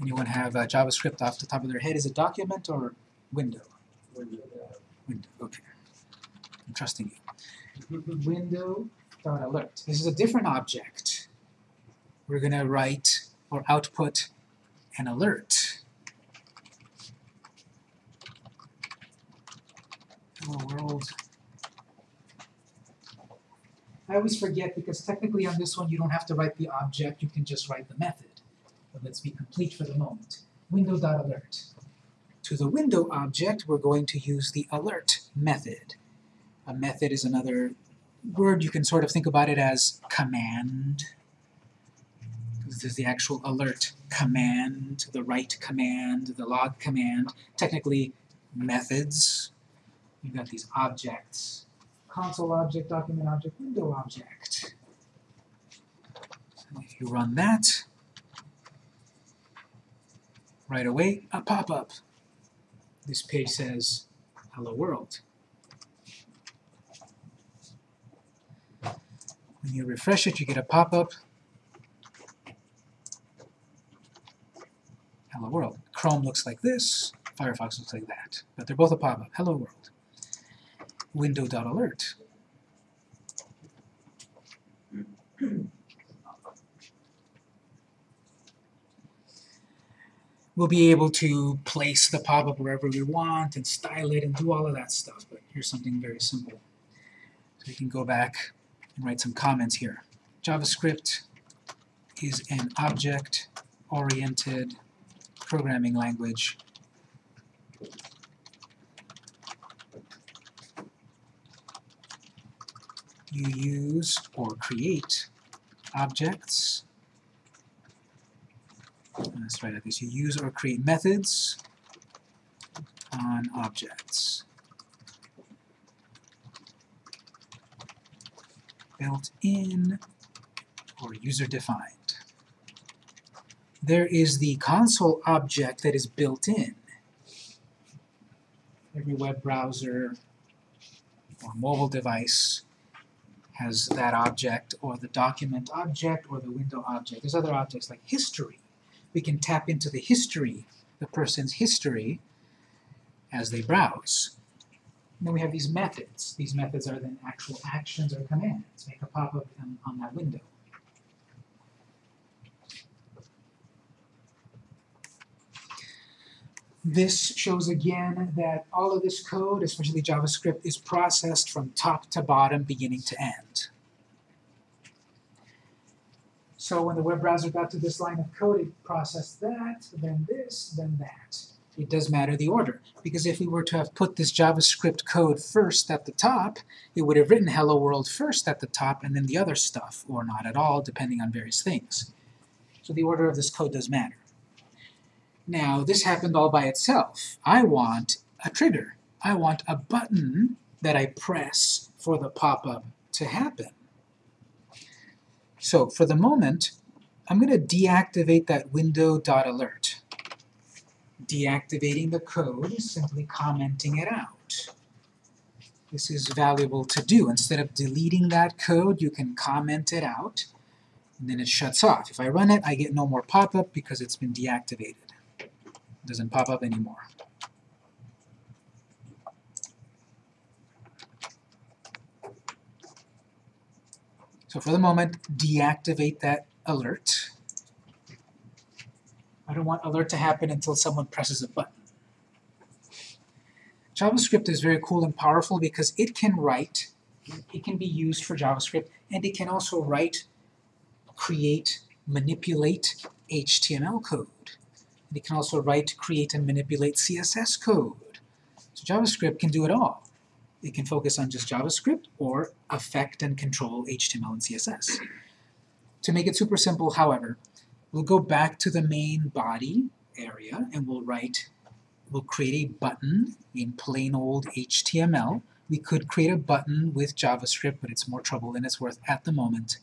Anyone have uh, JavaScript off the top of their head? Is it document or window? Window, okay. I'm trusting you. Window.alert. This is a different object. We're going to write or output an alert. Hello world. I always forget because technically on this one you don't have to write the object, you can just write the method. But let's be complete for the moment. Window.alert. To the window object, we're going to use the alert method. A method is another word you can sort of think about it as command. This is the actual alert command, the write command, the log command. Technically, methods. You've got these objects. Console object, document object, window object. So if you run that, right away, a pop-up. This page says, hello world. When you refresh it, you get a pop-up. Hello world. Chrome looks like this, Firefox looks like that. But they're both a pop-up. Hello world. Window.alert. We'll be able to place the pop-up wherever we want and style it and do all of that stuff, but here's something very simple. So we can go back and write some comments here. JavaScript is an object-oriented programming language. You use or create objects. Let's write like this. You use or create methods on objects. Built in or user-defined. There is the console object that is built in. Every web browser or mobile device as that object, or the document object, or the window object. There's other objects like history. We can tap into the history, the person's history, as they browse. And then we have these methods. These methods are then actual actions or commands. Make a pop-up on, on that window. This shows again that all of this code, especially JavaScript, is processed from top to bottom, beginning to end. So when the web browser got to this line of code, it processed that, then this, then that. It does matter the order, because if we were to have put this JavaScript code first at the top, it would have written hello world first at the top and then the other stuff, or not at all, depending on various things. So the order of this code does matter. Now, this happened all by itself. I want a trigger. I want a button that I press for the pop-up to happen. So for the moment, I'm going to deactivate that window.alert. Deactivating the code is simply commenting it out. This is valuable to do. Instead of deleting that code, you can comment it out, and then it shuts off. If I run it, I get no more pop-up because it's been deactivated. Doesn't pop up anymore. So for the moment, deactivate that alert. I don't want alert to happen until someone presses a button. JavaScript is very cool and powerful because it can write, it can be used for JavaScript, and it can also write, create, manipulate HTML code. And it can also write, create, and manipulate CSS code. So JavaScript can do it all. It can focus on just JavaScript or affect and control HTML and CSS. To make it super simple, however, we'll go back to the main body area and we'll write, we'll create a button in plain old HTML. We could create a button with JavaScript, but it's more trouble than it's worth at the moment.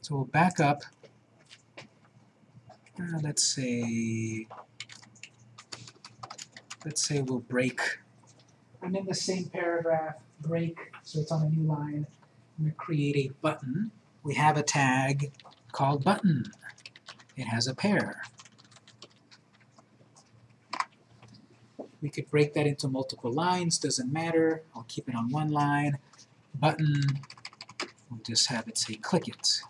So we'll back up, uh, let's say, let's say we'll break and in the same paragraph, break, so it's on a new line. I'm going to create a button. We have a tag called button. It has a pair. We could break that into multiple lines, doesn't matter. I'll keep it on one line. Button, we'll just have it say click it.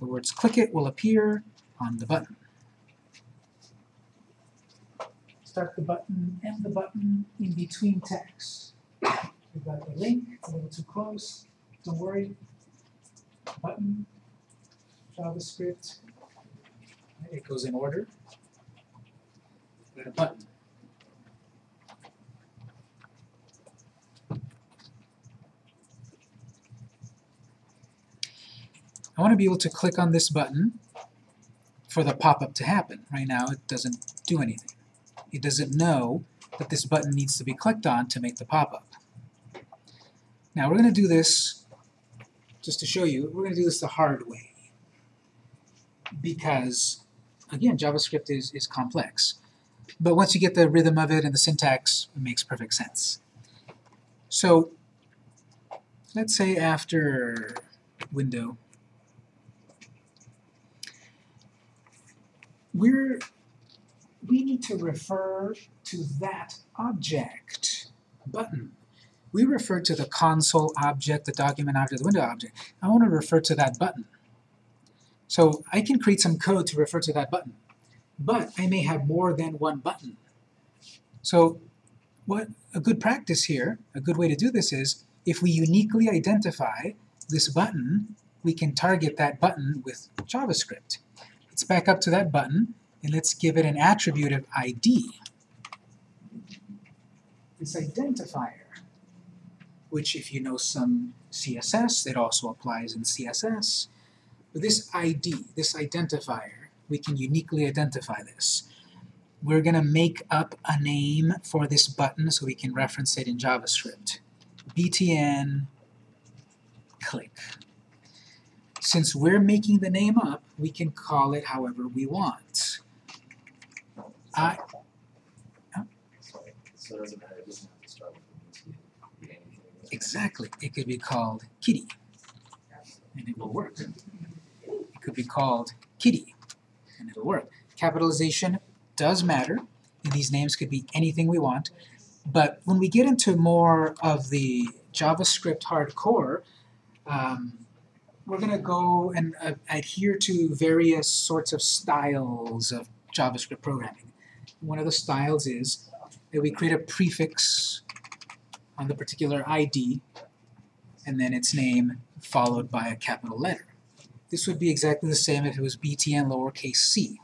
The words click it will appear on the button. start the button, and the button in between text. We've got the link, a little too close, don't worry. Button, JavaScript, it goes in order. A button. I want to be able to click on this button for the pop-up to happen. Right now it doesn't do anything it doesn't know that this button needs to be clicked on to make the pop-up. Now we're going to do this, just to show you, we're going to do this the hard way. Because, again, JavaScript is, is complex. But once you get the rhythm of it and the syntax, it makes perfect sense. So, let's say after window, we're we need to refer to that object button. We refer to the console object, the document object, the window object. I want to refer to that button. So I can create some code to refer to that button, but I may have more than one button. So what a good practice here, a good way to do this is, if we uniquely identify this button, we can target that button with JavaScript. Let's back up to that button, and let's give it an attribute of ID. This identifier, which if you know some CSS, it also applies in CSS. But this ID, this identifier, we can uniquely identify this. We're going to make up a name for this button so we can reference it in JavaScript. btn click. Since we're making the name up, we can call it however we want. I, So it doesn't matter, it doesn't have to start with the exactly, it could be called kitty. and it will work. It could be called kitty, and it'll work. Capitalization does matter, and these names could be anything we want, but when we get into more of the JavaScript hardcore, um, we're going to go and uh, adhere to various sorts of styles of JavaScript programming. One of the styles is that we create a prefix on the particular ID, and then its name followed by a capital letter. This would be exactly the same if it was btn lowercase c.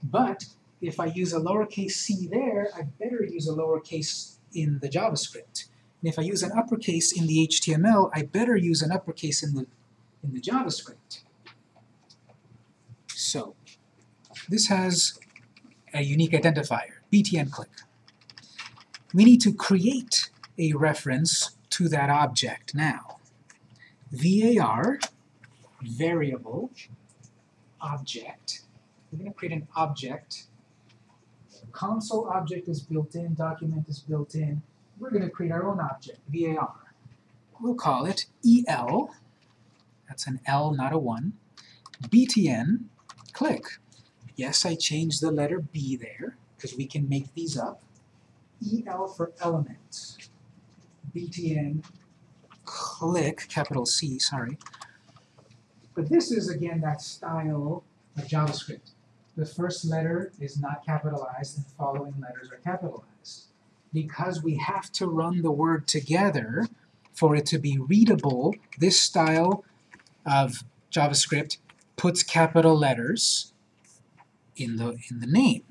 But if I use a lowercase c there, I better use a lowercase in the JavaScript. And if I use an uppercase in the HTML, I better use an uppercase in the, in the JavaScript. So, this has a unique identifier, btn click. We need to create a reference to that object now. var variable object. We're going to create an object. Console object is built in, document is built in. We're going to create our own object, var. We'll call it el, that's an L, not a 1, btn, click. Yes, I changed the letter b there, because we can make these up. el for element, btn, click, capital C, sorry. But this is, again, that style of JavaScript. The first letter is not capitalized and the following letters are capitalized. Because we have to run the word together for it to be readable, this style of JavaScript puts capital letters in the, in the name.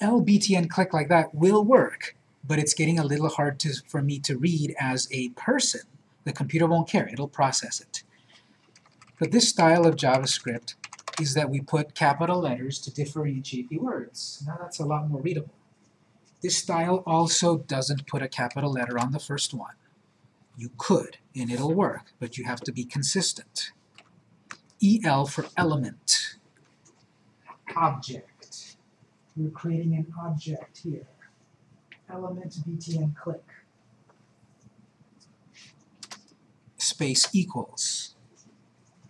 LBTN click like that will work, but it's getting a little hard to, for me to read as a person. The computer won't care, it'll process it. But this style of JavaScript is that we put capital letters to differentiate the words. Now that's a lot more readable. This style also doesn't put a capital letter on the first one. You could, and it'll work, but you have to be consistent. EL for element. Object. We're creating an object here. Element btn click. Space equals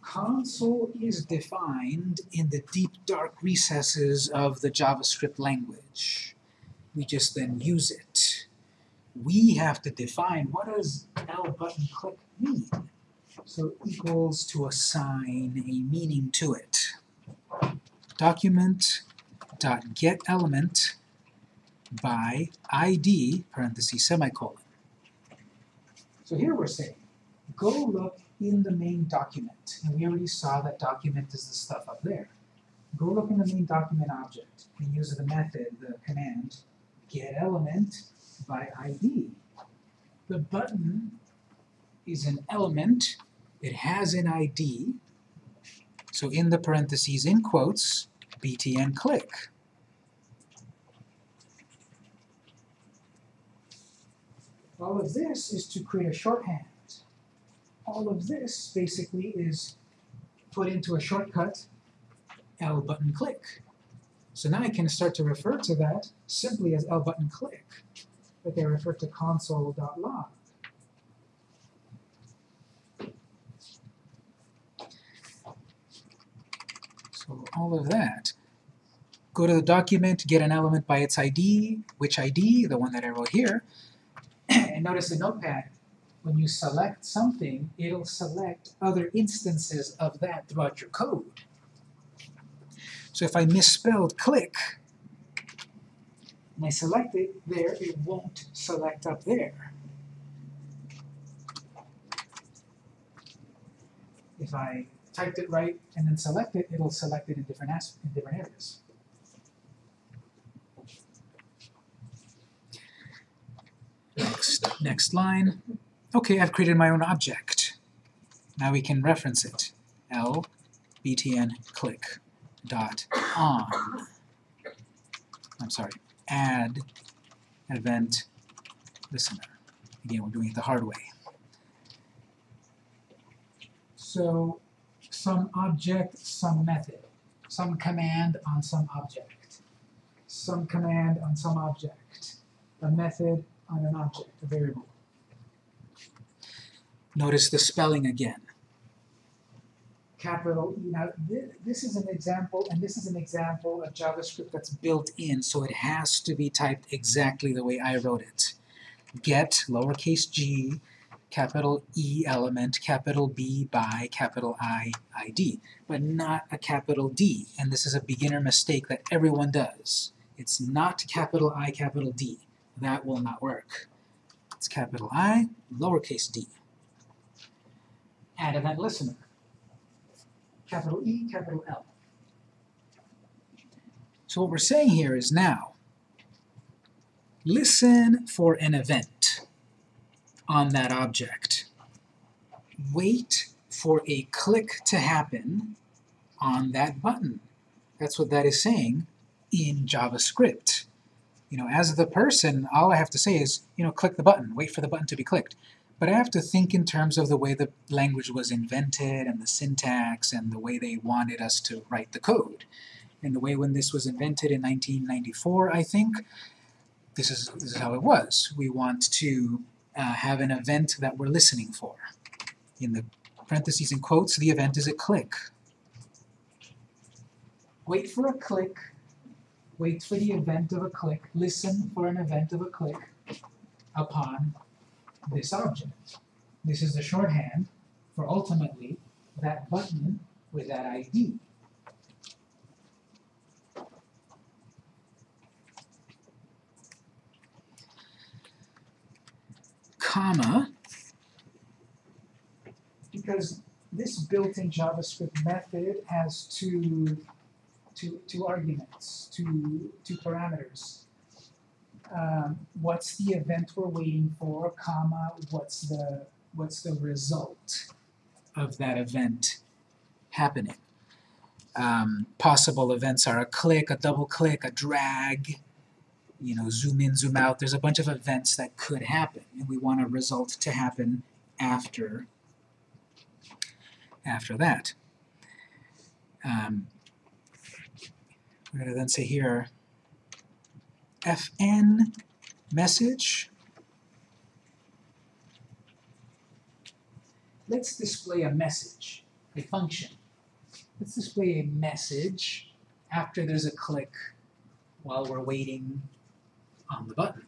console is defined in the deep dark recesses of the JavaScript language. We just then use it. We have to define what does L button click mean. So equals to assign a meaning to it. Document dot get element by ID parenthesis semicolon. So here we're saying, go look in the main document. And we already saw that document is the stuff up there. Go look in the main document object and use the method, the command, get element by ID. The button is an element, it has an ID, so in the parentheses, in quotes, btn click. All of this is to create a shorthand all of this basically is put into a shortcut L button click. So now I can start to refer to that simply as L button click, but I refer to console.log. So all of that. Go to the document, get an element by its ID, which ID, the one that I wrote here, and notice the notepad when you select something, it'll select other instances of that throughout your code. So if I misspelled click, and I select it there, it won't select up there. If I typed it right and then select it, it'll select it in different in different areas. Next, next line. Okay, I've created my own object. Now we can reference it. L btn click dot on. I'm sorry, add event listener. Again, we're doing it the hard way. So some object, some method. Some command on some object. Some command on some object. A method on an object, a variable. Notice the spelling again. Capital E. Now, thi- this is an example, and this is an example of JavaScript that's built in, so it has to be typed exactly the way I wrote it. Get, lowercase g, capital E element, capital B by capital I, ID, but not a capital D, and this is a beginner mistake that everyone does. It's not capital I, capital D. That will not work. It's capital I, lowercase d. Add event listener. Capital E, capital L. So what we're saying here is now, listen for an event on that object. Wait for a click to happen on that button. That's what that is saying in JavaScript. You know, as the person, all I have to say is, you know, click the button, wait for the button to be clicked. But I have to think in terms of the way the language was invented and the syntax and the way they wanted us to write the code. And the way when this was invented in 1994, I think, this is, this is how it was. We want to uh, have an event that we're listening for. In the parentheses and quotes, the event is a click. Wait for a click, wait for the event of a click, listen for an event of a click upon this object. This is the shorthand for ultimately that button with that ID. Comma, because this built-in JavaScript method has two, two, two arguments, two, two parameters um, what's the event we're waiting for, comma, what's the, what's the result of that event happening. Um, possible events are a click, a double click, a drag, you know, zoom in, zoom out. There's a bunch of events that could happen, and we want a result to happen after, after that. Um, we're going to then say here, fn message. Let's display a message, a function. Let's display a message after there's a click while we're waiting on the button.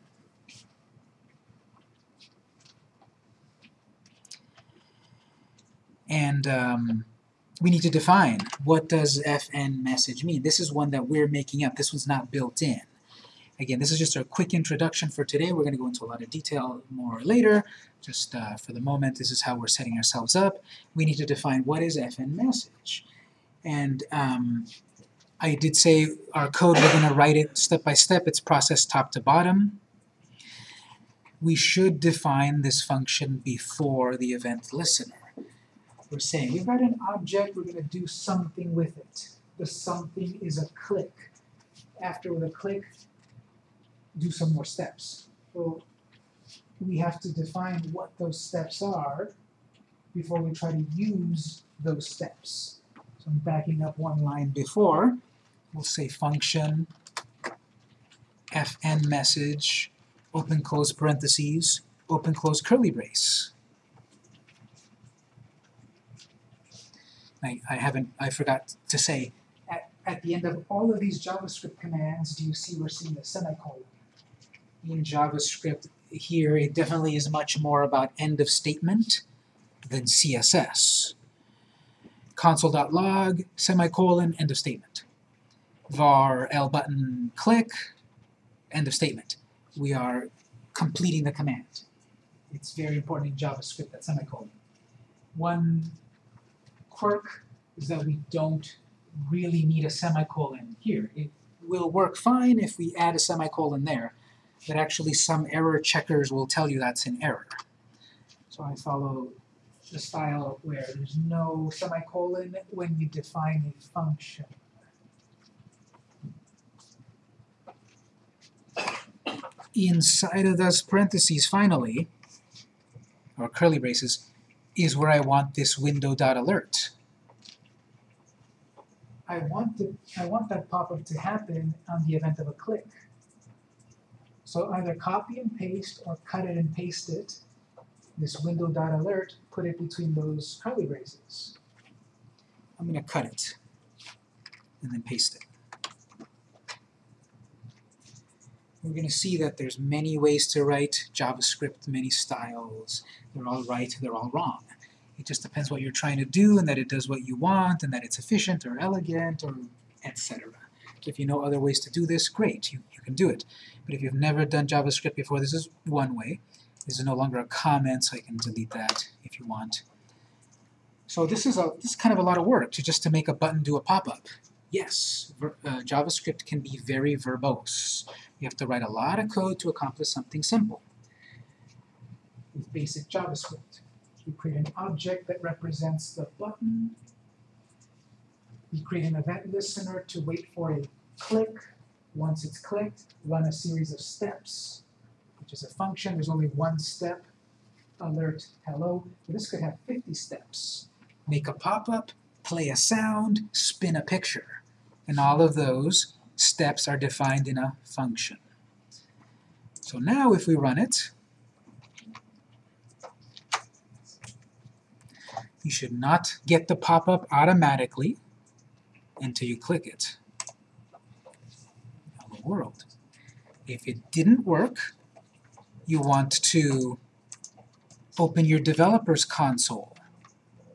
And um, we need to define what does fn message mean. This is one that we're making up. This one's not built in. Again, this is just a quick introduction for today. We're going to go into a lot of detail more later. Just uh, for the moment, this is how we're setting ourselves up. We need to define what is fn message. And um, I did say our code, we're going to write it step by step. It's processed top to bottom. We should define this function before the event listener. We're saying we've got an object, we're going to do something with it. The something is a click. After the click, do some more steps. So we have to define what those steps are before we try to use those steps. So I'm backing up one line before. We'll say function fn message open close parentheses open close curly brace. I, I haven't I forgot to say at, at the end of all of these JavaScript commands do you see we're seeing a semicolon in JavaScript here, it definitely is much more about end of statement than CSS. Console.log, semicolon, end of statement. var l button click, end of statement. We are completing the command. It's very important in JavaScript, that semicolon. One quirk is that we don't really need a semicolon here. It will work fine if we add a semicolon there, but actually some error checkers will tell you that's an error. So I follow the style where there's no semicolon when you define a function. Inside of those parentheses, finally, or curly braces, is where I want this window dot alert. I want I want that pop-up to happen on the event of a click. So either copy and paste or cut it and paste it this window.alert, put it between those curly braces. I'm gonna cut it and then paste it. We're gonna see that there's many ways to write JavaScript, many styles. They're all right, they're all wrong. It just depends what you're trying to do and that it does what you want and that it's efficient or elegant or etc. If you know other ways to do this, great, you can do it. But if you've never done JavaScript before, this is one way. This is no longer a comment, so I can delete that if you want. So this is a this is kind of a lot of work to just to make a button do a pop-up. Yes, ver, uh, JavaScript can be very verbose. You have to write a lot of code to accomplish something simple. With basic JavaScript, we create an object that represents the button. We create an event listener to wait for a click. Once it's clicked, run a series of steps, which is a function. There's only one step, alert hello. But this could have 50 steps. Make a pop-up, play a sound, spin a picture. And all of those steps are defined in a function. So now if we run it, you should not get the pop-up automatically until you click it. World. If it didn't work, you want to open your developer's console,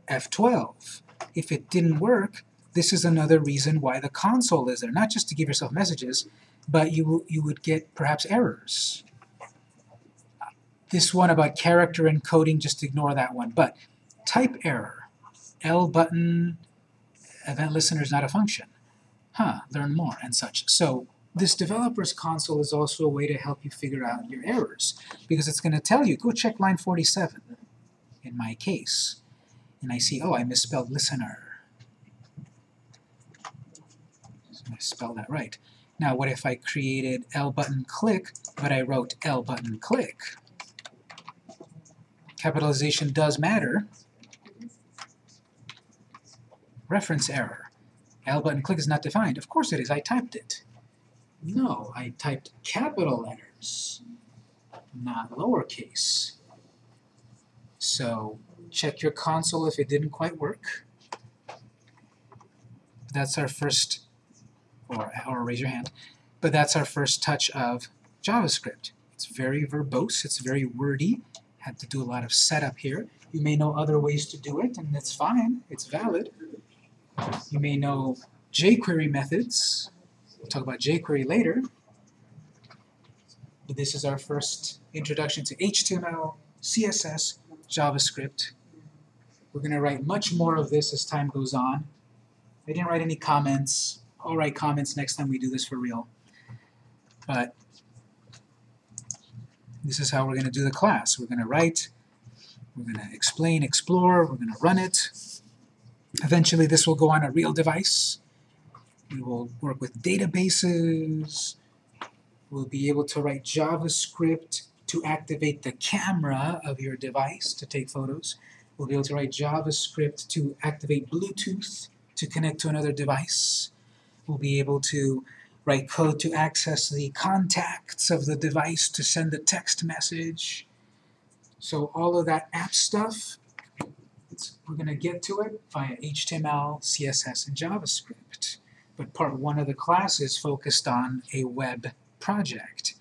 F12. If it didn't work, this is another reason why the console is there, not just to give yourself messages, but you, you would get perhaps errors. This one about character encoding, just ignore that one. But type error, L button, event listener is not a function. Huh, learn more and such. So this developer's console is also a way to help you figure out your errors because it's going to tell you, go check line 47 in my case. And I see, oh, I misspelled listener. So I spell that right. Now what if I created L button click, but I wrote L button click? Capitalization does matter. Reference error. L button click is not defined. Of course it is, I typed it. No, I typed capital letters, not lowercase. So check your console if it didn't quite work. That's our first, or, or raise your hand, but that's our first touch of JavaScript. It's very verbose, it's very wordy, had to do a lot of setup here. You may know other ways to do it, and that's fine, it's valid. You may know jQuery methods, we'll talk about jQuery later. But this is our first introduction to HTML, CSS, JavaScript. We're going to write much more of this as time goes on. I didn't write any comments. I'll write comments next time we do this for real. But this is how we're going to do the class. We're going to write, we're going to explain, explore, we're going to run it. Eventually this will go on a real device. We will work with databases. We'll be able to write JavaScript to activate the camera of your device to take photos. We'll be able to write JavaScript to activate Bluetooth to connect to another device. We'll be able to write code to access the contacts of the device to send a text message. So all of that app stuff, we're going to get to it via HTML, CSS, and JavaScript. But part one of the class is focused on a web project.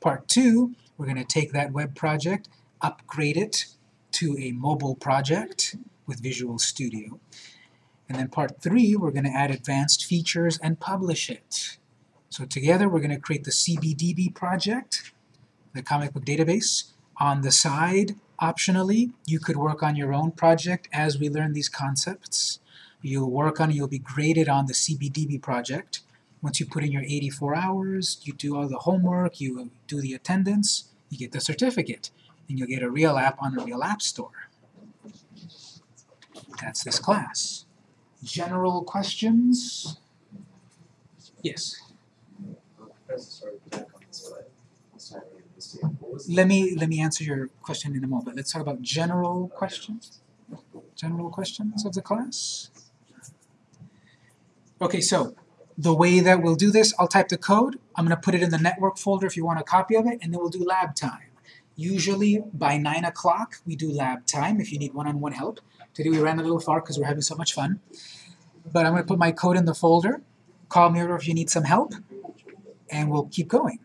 Part two, we're going to take that web project, upgrade it to a mobile project with Visual Studio. And then part three, we're going to add advanced features and publish it. So together we're going to create the CBDB project, the comic book database. On the side, optionally, you could work on your own project as we learn these concepts. You'll work on it, you'll be graded on the CBDB project. Once you put in your 84 hours, you do all the homework, you do the attendance, you get the certificate, and you'll get a real app on a real app store. That's this class. General questions? Yes? Let me let me answer your question in a moment. Let's talk about general questions. General questions of the class. Okay, so the way that we'll do this, I'll type the code. I'm going to put it in the network folder if you want a copy of it, and then we'll do lab time. Usually by 9 o'clock we do lab time if you need one-on-one help. Today we ran a little far because we're having so much fun. But I'm going to put my code in the folder. Call me over if you need some help, and we'll keep going.